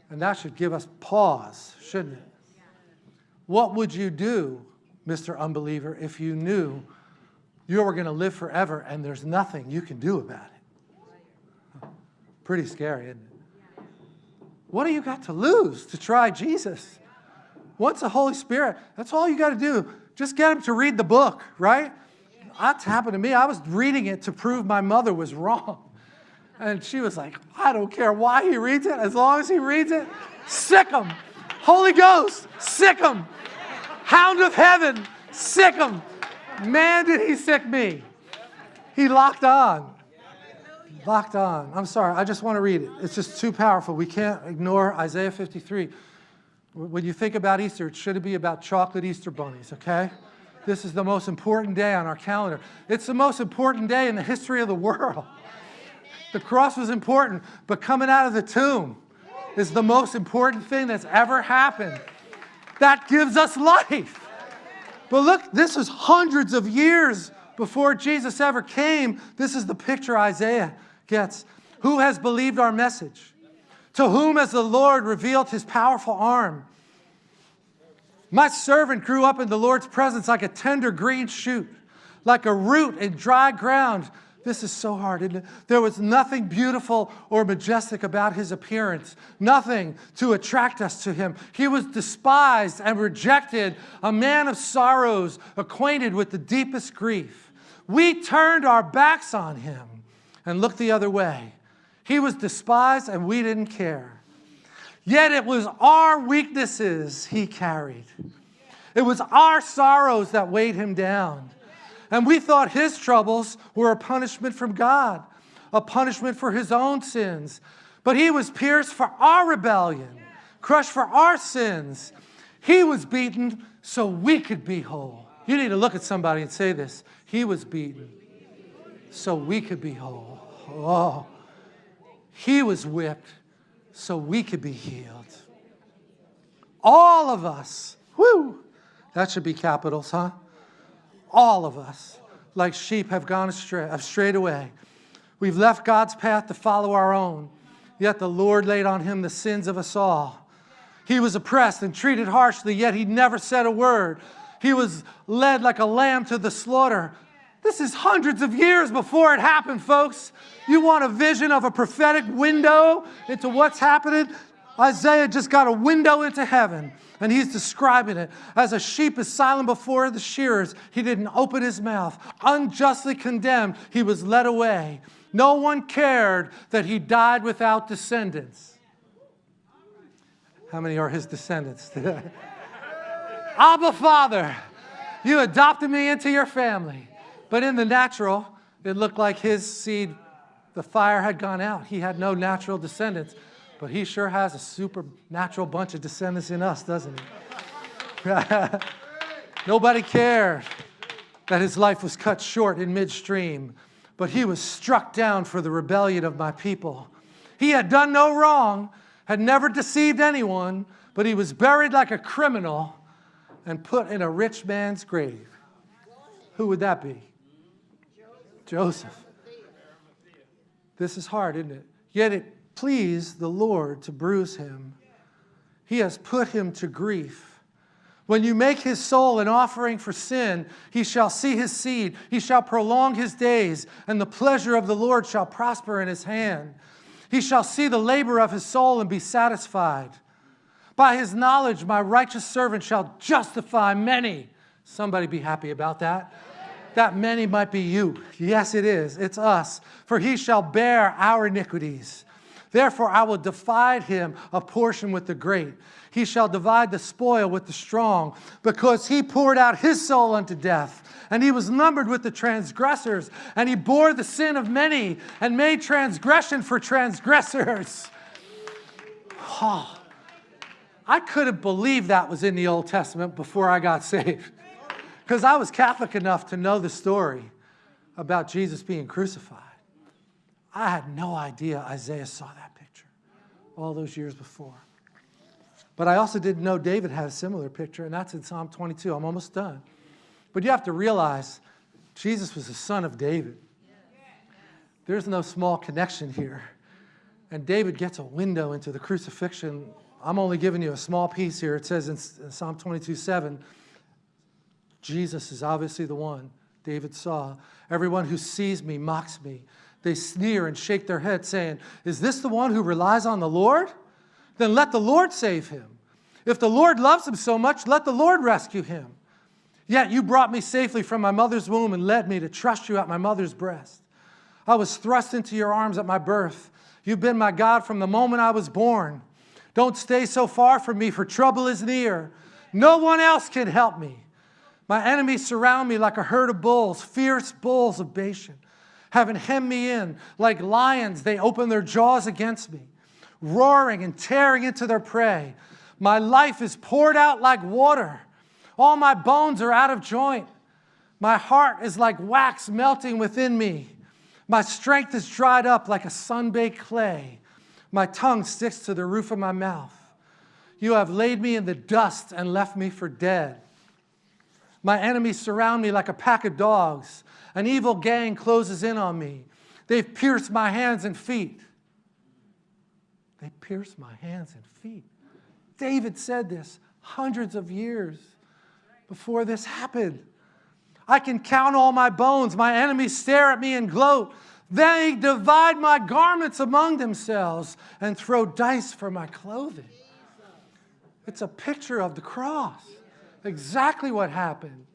And that should give us pause, shouldn't it? What would you do, Mr. Unbeliever, if you knew you were going to live forever and there's nothing you can do about it? Pretty scary, isn't it? What do you got to lose to try Jesus? Once the Holy Spirit, that's all you got to do. Just get him to read the book, right? That's happened to me. I was reading it to prove my mother was wrong. And she was like, I don't care why he reads it. As long as he reads it, sic him. Holy Ghost, sic him. Hound of heaven, sic him. Man, did he sic me. He locked on. Locked on. I'm sorry, I just want to read it. It's just too powerful. We can't ignore Isaiah 53. When you think about Easter, it should be about chocolate Easter bunnies, okay? This is the most important day on our calendar. It's the most important day in the history of the world. The cross was important, but coming out of the tomb is the most important thing that's ever happened. That gives us life. But look, this was hundreds of years before Jesus ever came. This is the picture Isaiah gets. Who has believed our message? To whom has the Lord revealed his powerful arm? My servant grew up in the Lord's presence like a tender green shoot, like a root in dry ground. This is so hard, it? There was nothing beautiful or majestic about his appearance, nothing to attract us to him. He was despised and rejected, a man of sorrows, acquainted with the deepest grief. We turned our backs on him and looked the other way. He was despised and we didn't care. Yet it was our weaknesses he carried. It was our sorrows that weighed him down. And we thought his troubles were a punishment from God, a punishment for his own sins. But he was pierced for our rebellion, crushed for our sins. He was beaten so we could be whole. You need to look at somebody and say this. He was beaten so we could be whole. Oh, he was whipped so we could be healed. All of us. Woo! That should be capitals, huh? All of us, like sheep, have gone astray, have strayed away. We've left God's path to follow our own, yet the Lord laid on him the sins of us all. He was oppressed and treated harshly, yet he never said a word. He was led like a lamb to the slaughter. This is hundreds of years before it happened, folks. You want a vision of a prophetic window into what's happening? Isaiah just got a window into heaven, and he's describing it. As a sheep is silent before the shearers, he didn't open his mouth. Unjustly condemned, he was led away. No one cared that he died without descendants. How many are his descendants today? Abba, Father, you adopted me into your family. But in the natural, it looked like his seed, the fire had gone out. He had no natural descendants. But he sure has a supernatural bunch of descendants in us, doesn't he? Nobody cared that his life was cut short in midstream, but he was struck down for the rebellion of my people. He had done no wrong, had never deceived anyone, but he was buried like a criminal and put in a rich man's grave. Who would that be? Joseph. This is hard, isn't it? Yet it pleased the Lord to bruise him. He has put him to grief. When you make his soul an offering for sin, he shall see his seed, he shall prolong his days, and the pleasure of the Lord shall prosper in his hand. He shall see the labor of his soul and be satisfied. By his knowledge, my righteous servant shall justify many. Somebody be happy about that. That many might be you. Yes, it is. It's us. For he shall bear our iniquities. Therefore, I will divide him a portion with the great. He shall divide the spoil with the strong, because he poured out his soul unto death. And he was numbered with the transgressors, and he bore the sin of many, and made transgression for transgressors. Oh, I couldn't believe that was in the Old Testament before I got saved. Because I was Catholic enough to know the story about Jesus being crucified. I had no idea Isaiah saw that picture all those years before. But I also didn't know David had a similar picture, and that's in Psalm 22. I'm almost done. But you have to realize Jesus was the son of David. There's no small connection here. And David gets a window into the crucifixion. I'm only giving you a small piece here. It says in Psalm 22 7, Jesus is obviously the one David saw. Everyone who sees me mocks me. They sneer and shake their head, saying, Is this the one who relies on the Lord? Then let the Lord save him. If the Lord loves him so much, let the Lord rescue him. Yet you brought me safely from my mother's womb and led me to trust you at my mother's breast. I was thrust into your arms at my birth. You've been my God from the moment I was born. Don't stay so far from me, for trouble is near. No one else can help me. My enemies surround me like a herd of bulls, fierce bulls of Bashan. having hemmed me in. Like lions, they open their jaws against me, roaring and tearing into their prey. My life is poured out like water. All my bones are out of joint. My heart is like wax melting within me. My strength is dried up like a sun-baked clay. My tongue sticks to the roof of my mouth. You have laid me in the dust and left me for dead. My enemies surround me like a pack of dogs. An evil gang closes in on me. They've pierced my hands and feet. They pierced my hands and feet. David said this hundreds of years before this happened. I can count all my bones. My enemies stare at me and gloat. They divide my garments among themselves and throw dice for my clothing. It's a picture of the cross. Exactly what happened.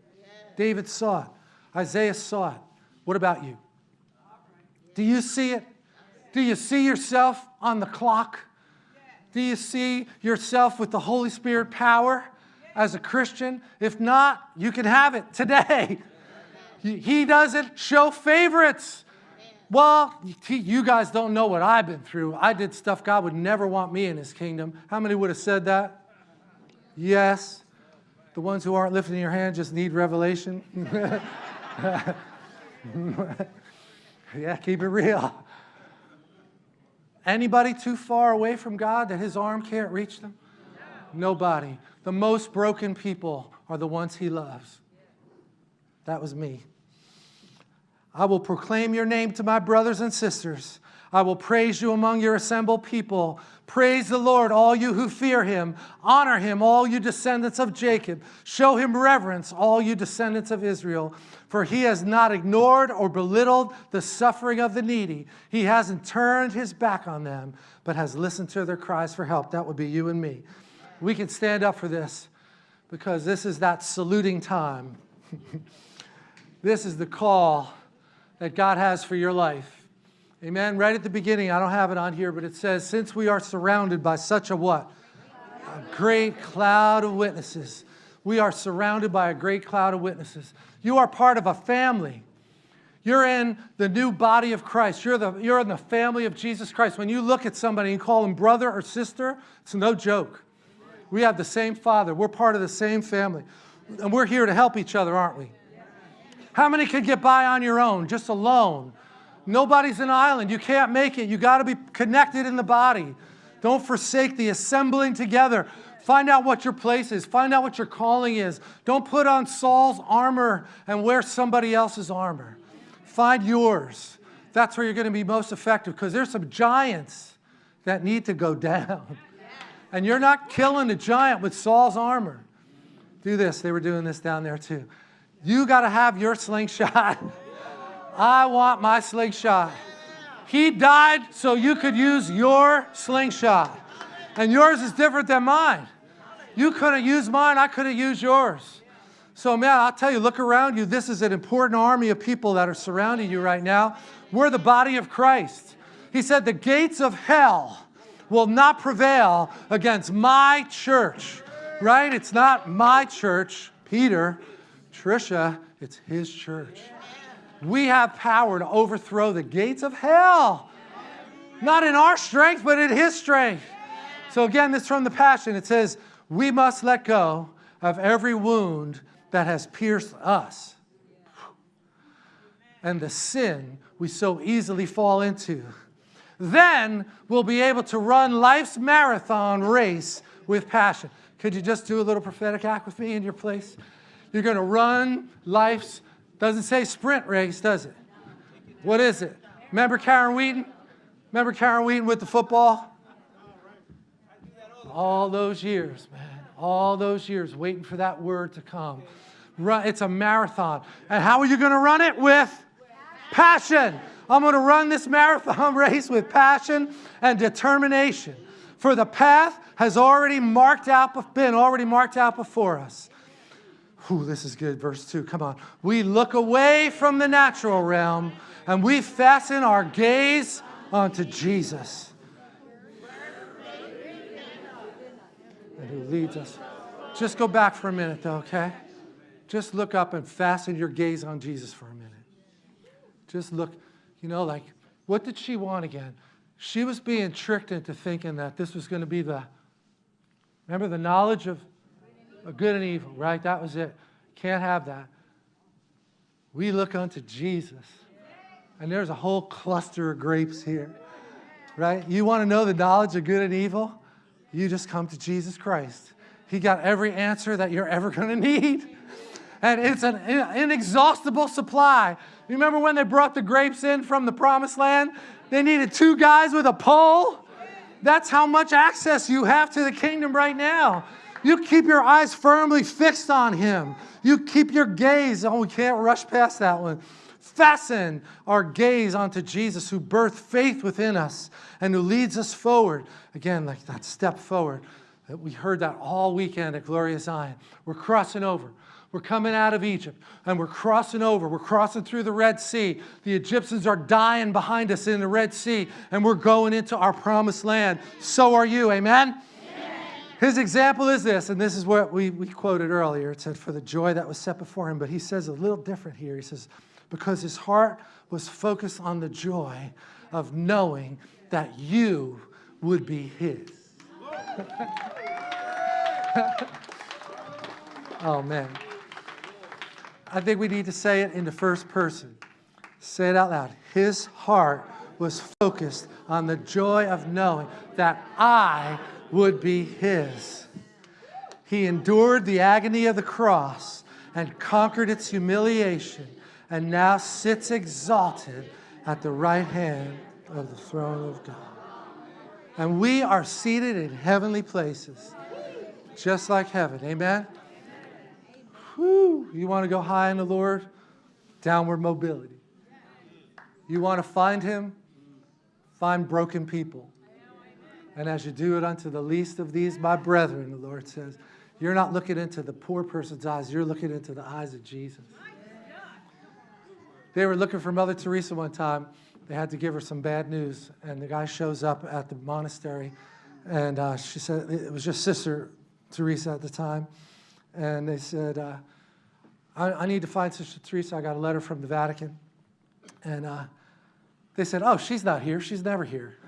David saw it. Isaiah saw it. What about you? Do you see it? Do you see yourself on the clock? Do you see yourself with the Holy Spirit power as a Christian? If not, you can have it today. He doesn't show favorites. Well, you guys don't know what I've been through. I did stuff God would never want me in his kingdom. How many would have said that? Yes. The ones who aren't lifting your hand just need revelation. yeah, keep it real. Anybody too far away from God that his arm can't reach them? Nobody. The most broken people are the ones he loves. That was me. I will proclaim your name to my brothers and sisters. I will praise you among your assembled people. Praise the Lord, all you who fear him. Honor him, all you descendants of Jacob. Show him reverence, all you descendants of Israel. For he has not ignored or belittled the suffering of the needy. He hasn't turned his back on them, but has listened to their cries for help. That would be you and me. We can stand up for this because this is that saluting time. this is the call that God has for your life. Amen. Right at the beginning, I don't have it on here, but it says, since we are surrounded by such a what? A great cloud of witnesses. We are surrounded by a great cloud of witnesses. You are part of a family. You're in the new body of Christ. You're, the, you're in the family of Jesus Christ. When you look at somebody and call them brother or sister, it's no joke. We have the same father. We're part of the same family. And we're here to help each other, aren't we? How many could get by on your own, just alone? Nobody's an island. You can't make it. You got to be connected in the body. Don't forsake the assembling together. Find out what your place is. Find out what your calling is. Don't put on Saul's armor and wear somebody else's armor. Find yours. That's where you're going to be most effective because there's some giants that need to go down. And you're not killing the giant with Saul's armor. Do this. They were doing this down there too. You got to have your slingshot. I want my slingshot. He died so you could use your slingshot. And yours is different than mine. You couldn't use mine, I couldn't use yours. So, man, I'll tell you, look around you. This is an important army of people that are surrounding you right now. We're the body of Christ. He said, The gates of hell will not prevail against my church, right? It's not my church, Peter, Tricia, it's his church. We have power to overthrow the gates of hell. Not in our strength, but in his strength. So again, this from the Passion. It says, we must let go of every wound that has pierced us and the sin we so easily fall into. Then we'll be able to run life's marathon race with passion. Could you just do a little prophetic act with me in your place? You're going to run life's doesn't say sprint race, does it? What is it? Remember Karen Wheaton? Remember Karen Wheaton with the football? All those years, man. All those years waiting for that word to come. Run, it's a marathon. And how are you going to run it? With passion. I'm going to run this marathon race with passion and determination. For the path has already marked out, been already marked out before us. Ooh, this is good. Verse 2, come on. We look away from the natural realm and we fasten our gaze onto Jesus. And who leads us. Just go back for a minute, though, okay? Just look up and fasten your gaze on Jesus for a minute. Just look. You know, like, what did she want again? She was being tricked into thinking that this was going to be the, remember, the knowledge of good and evil, right? That was it. Can't have that. We look unto Jesus. And there's a whole cluster of grapes here, right? You want to know the knowledge of good and evil? You just come to Jesus Christ. He got every answer that you're ever going to need. And it's an inexhaustible supply. You remember when they brought the grapes in from the promised land? They needed two guys with a pole. That's how much access you have to the kingdom right now. You keep your eyes firmly fixed on Him. You keep your gaze. Oh, we can't rush past that one. Fasten our gaze onto Jesus, who birthed faith within us and who leads us forward. Again, like that step forward. We heard that all weekend at Glory of Zion. We're crossing over. We're coming out of Egypt and we're crossing over. We're crossing through the Red Sea. The Egyptians are dying behind us in the Red Sea and we're going into our promised land. So are you. Amen? His example is this, and this is what we, we quoted earlier. It said, For the joy that was set before him. But he says a little different here. He says, Because his heart was focused on the joy of knowing that you would be his. oh, man. I think we need to say it in the first person. Say it out loud. His heart was focused on the joy of knowing that I would be his. He endured the agony of the cross and conquered its humiliation and now sits exalted at the right hand of the throne of God. And we are seated in heavenly places, just like heaven. Amen? Whew, you want to go high in the Lord? Downward mobility. You want to find Him? Find broken people. And as you do it unto the least of these, my brethren, the Lord says, you're not looking into the poor person's eyes, you're looking into the eyes of Jesus. They were looking for Mother Teresa one time. They had to give her some bad news. And the guy shows up at the monastery. And uh, she said, it was just Sister Teresa at the time and they said, uh, I, I, need to find Sister Teresa. I got a letter from the Vatican. And uh, they said, oh, she's not here. She's never here.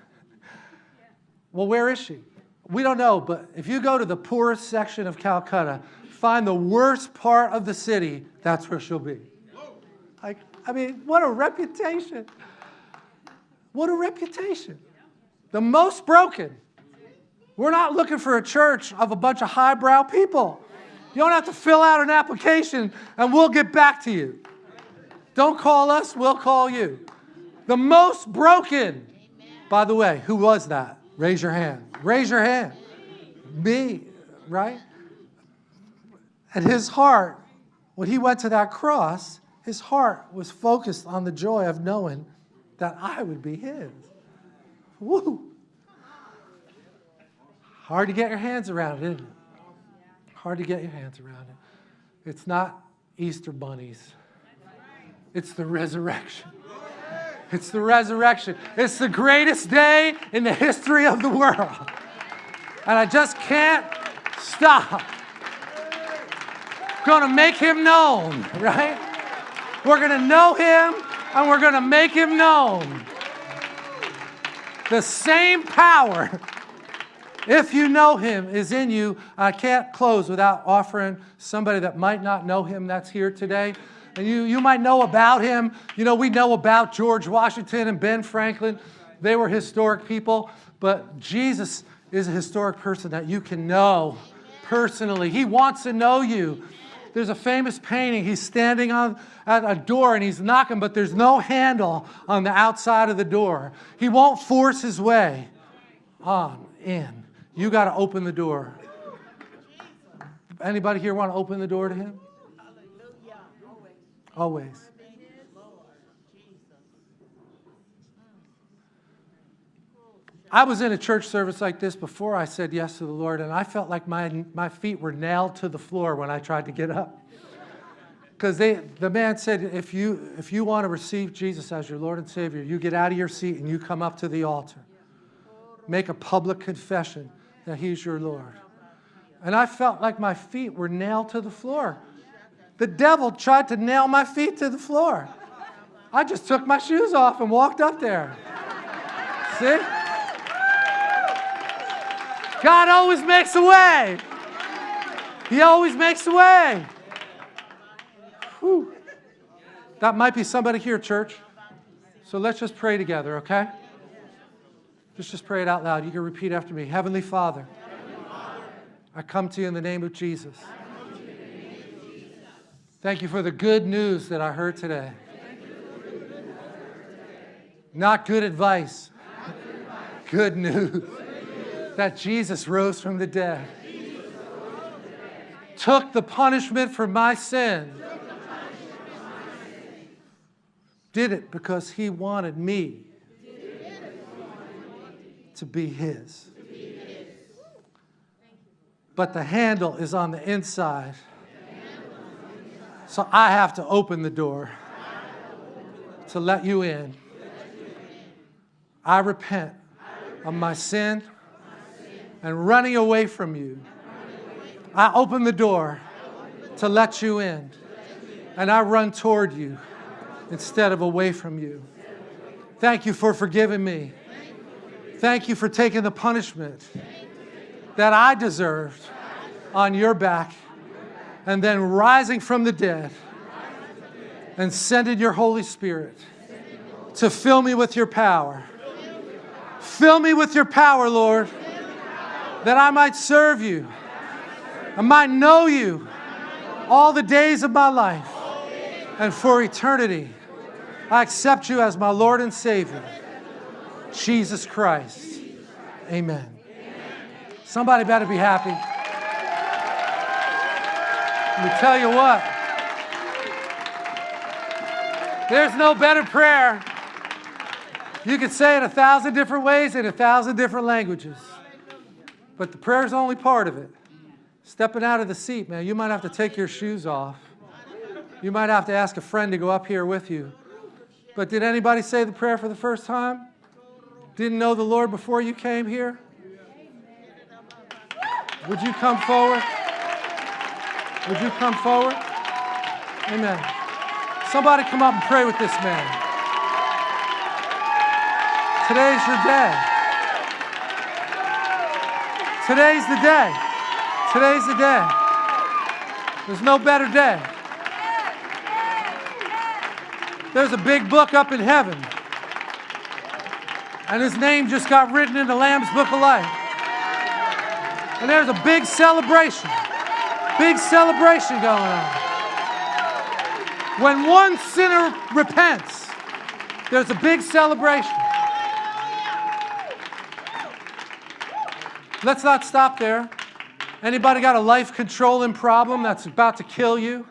Well, where is she? We don't know, but if you go to the poorest section of Calcutta, find the worst part of the city, that's where she'll be. Like, I mean, what a reputation. What a reputation. The most broken. We're not looking for a church of a bunch of highbrow people. You don't have to fill out an application and we'll get back to you. Don't call us, we'll call you. The most broken, by the way, who was that? Raise your hand. Raise your hand. Me, right? At his heart, when he went to that cross, his heart was focused on the joy of knowing that I would be his. Woo! Hard to get your hands around, isn't it? Hard to get your hands around it. It's not Easter bunnies. It's the resurrection. It's the resurrection. It's the greatest day in the history of the world. And I just can't stop. Gonna make him known, right? We're gonna know him and we're gonna make him known. The same power if you know him is in you, I can't close without offering somebody that might not know him that's here today. And you, you might know about him. You know, we know about George Washington and Ben Franklin. They were historic people. But Jesus is a historic person that you can know personally. He wants to know you. There's a famous painting. He's standing on at a door and he's knocking, but there's no handle on the outside of the door. He won't force his way on in. You got to open the door. Anybody here want to open the door to him? Always. I was in a church service like this before I said yes to the Lord, and I felt like my, my feet were nailed to the floor when I tried to get up. Because the man said, if you, if you want to receive Jesus as your Lord and Savior, you get out of your seat and you come up to the altar. Make a public confession that he's your Lord. And I felt like my feet were nailed to the floor. The devil tried to nail my feet to the floor. I just took my shoes off and walked up there. See? God always makes a way. He always makes a way. Whew. That might be somebody here, church. So let's just pray together, okay? Just just pray it out loud. You can repeat after me. Heavenly Father, I come to you in the name of Jesus. Thank you for the good news that I heard today. Not good advice, good news that Jesus rose from the dead, took the punishment for my sin, did it because he wanted me to be his. But the handle is on the inside. So I have to open the door to let you in. I repent of my sin and running away from you. I open the door to let you in. And I run toward you instead of away from you. Thank you for forgiving me. Thank you for taking the punishment that I deserved on your back and then rising from the dead and sending your Holy Spirit to fill me with your power. Fill me with your power, Lord, that I might serve you. I might know you all the days of my life and for eternity. I accept you as my Lord and Savior, Jesus Christ. Amen. Somebody better be happy. Let me tell you what, there's no better prayer. You can say it a thousand different ways in a thousand different languages. But the prayer is only part of it. Stepping out of the seat, man, you might have to take your shoes off. You might have to ask a friend to go up here with you. But did anybody say the prayer for the first time? Didn't know the Lord before you came here? Would you come forward? Would you come forward? Amen. Somebody come up and pray with this man. Today's your day. Today's the day. Today's the day. There's no better day. There's a big book up in heaven. And his name just got written in the Lamb's Book of Life. And there's a big celebration. Big celebration going on. When one sinner repents, there's a big celebration. Let's not stop there. Anybody got a life controlling problem that's about to kill you?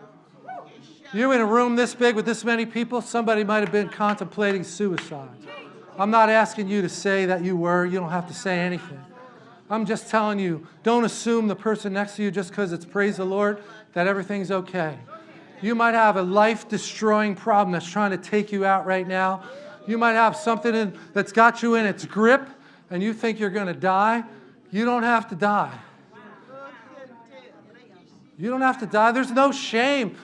You're in a room this big with this many people, somebody might have been contemplating suicide. I'm not asking you to say that you were, you don't have to say anything. I'm just telling you, don't assume the person next to you just because it's praise the Lord that everything's okay. You might have a life destroying problem that's trying to take you out right now. You might have something in, that's got you in its grip and you think you're going to die. You don't have to die. You don't have to die. There's no shame.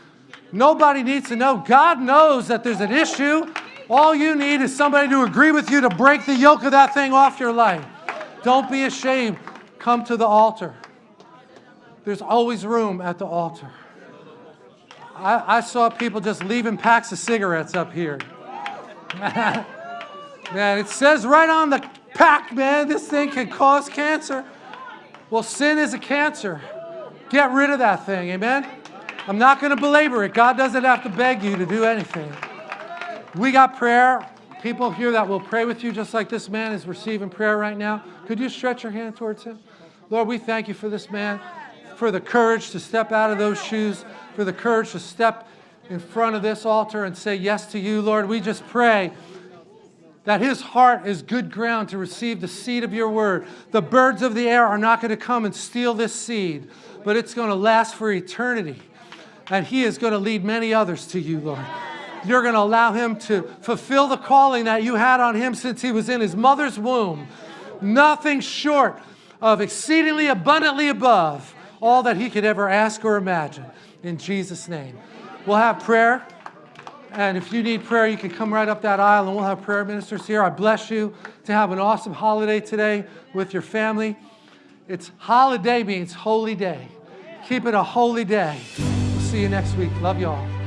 Nobody needs to know. God knows that there's an issue. All you need is somebody to agree with you to break the yoke of that thing off your life. Don't be ashamed. Come to the altar. There's always room at the altar. I, I saw people just leaving packs of cigarettes up here. man, it says right on the pack, man, this thing can cause cancer. Well, sin is a cancer. Get rid of that thing, amen? I'm not going to belabor it. God doesn't have to beg you to do anything. We got prayer people here that will pray with you, just like this man is receiving prayer right now. Could you stretch your hand towards him? Lord, we thank you for this man, for the courage to step out of those shoes, for the courage to step in front of this altar and say yes to you, Lord. We just pray that his heart is good ground to receive the seed of your word. The birds of the air are not going to come and steal this seed, but it's going to last for eternity. And he is going to lead many others to you, Lord you're going to allow him to fulfill the calling that you had on him since he was in his mother's womb. Nothing short of exceedingly abundantly above all that he could ever ask or imagine. In Jesus' name. We'll have prayer. And if you need prayer, you can come right up that aisle and we'll have prayer ministers here. I bless you to have an awesome holiday today with your family. It's holiday means holy day. Keep it a holy day. We'll see you next week. Love you all.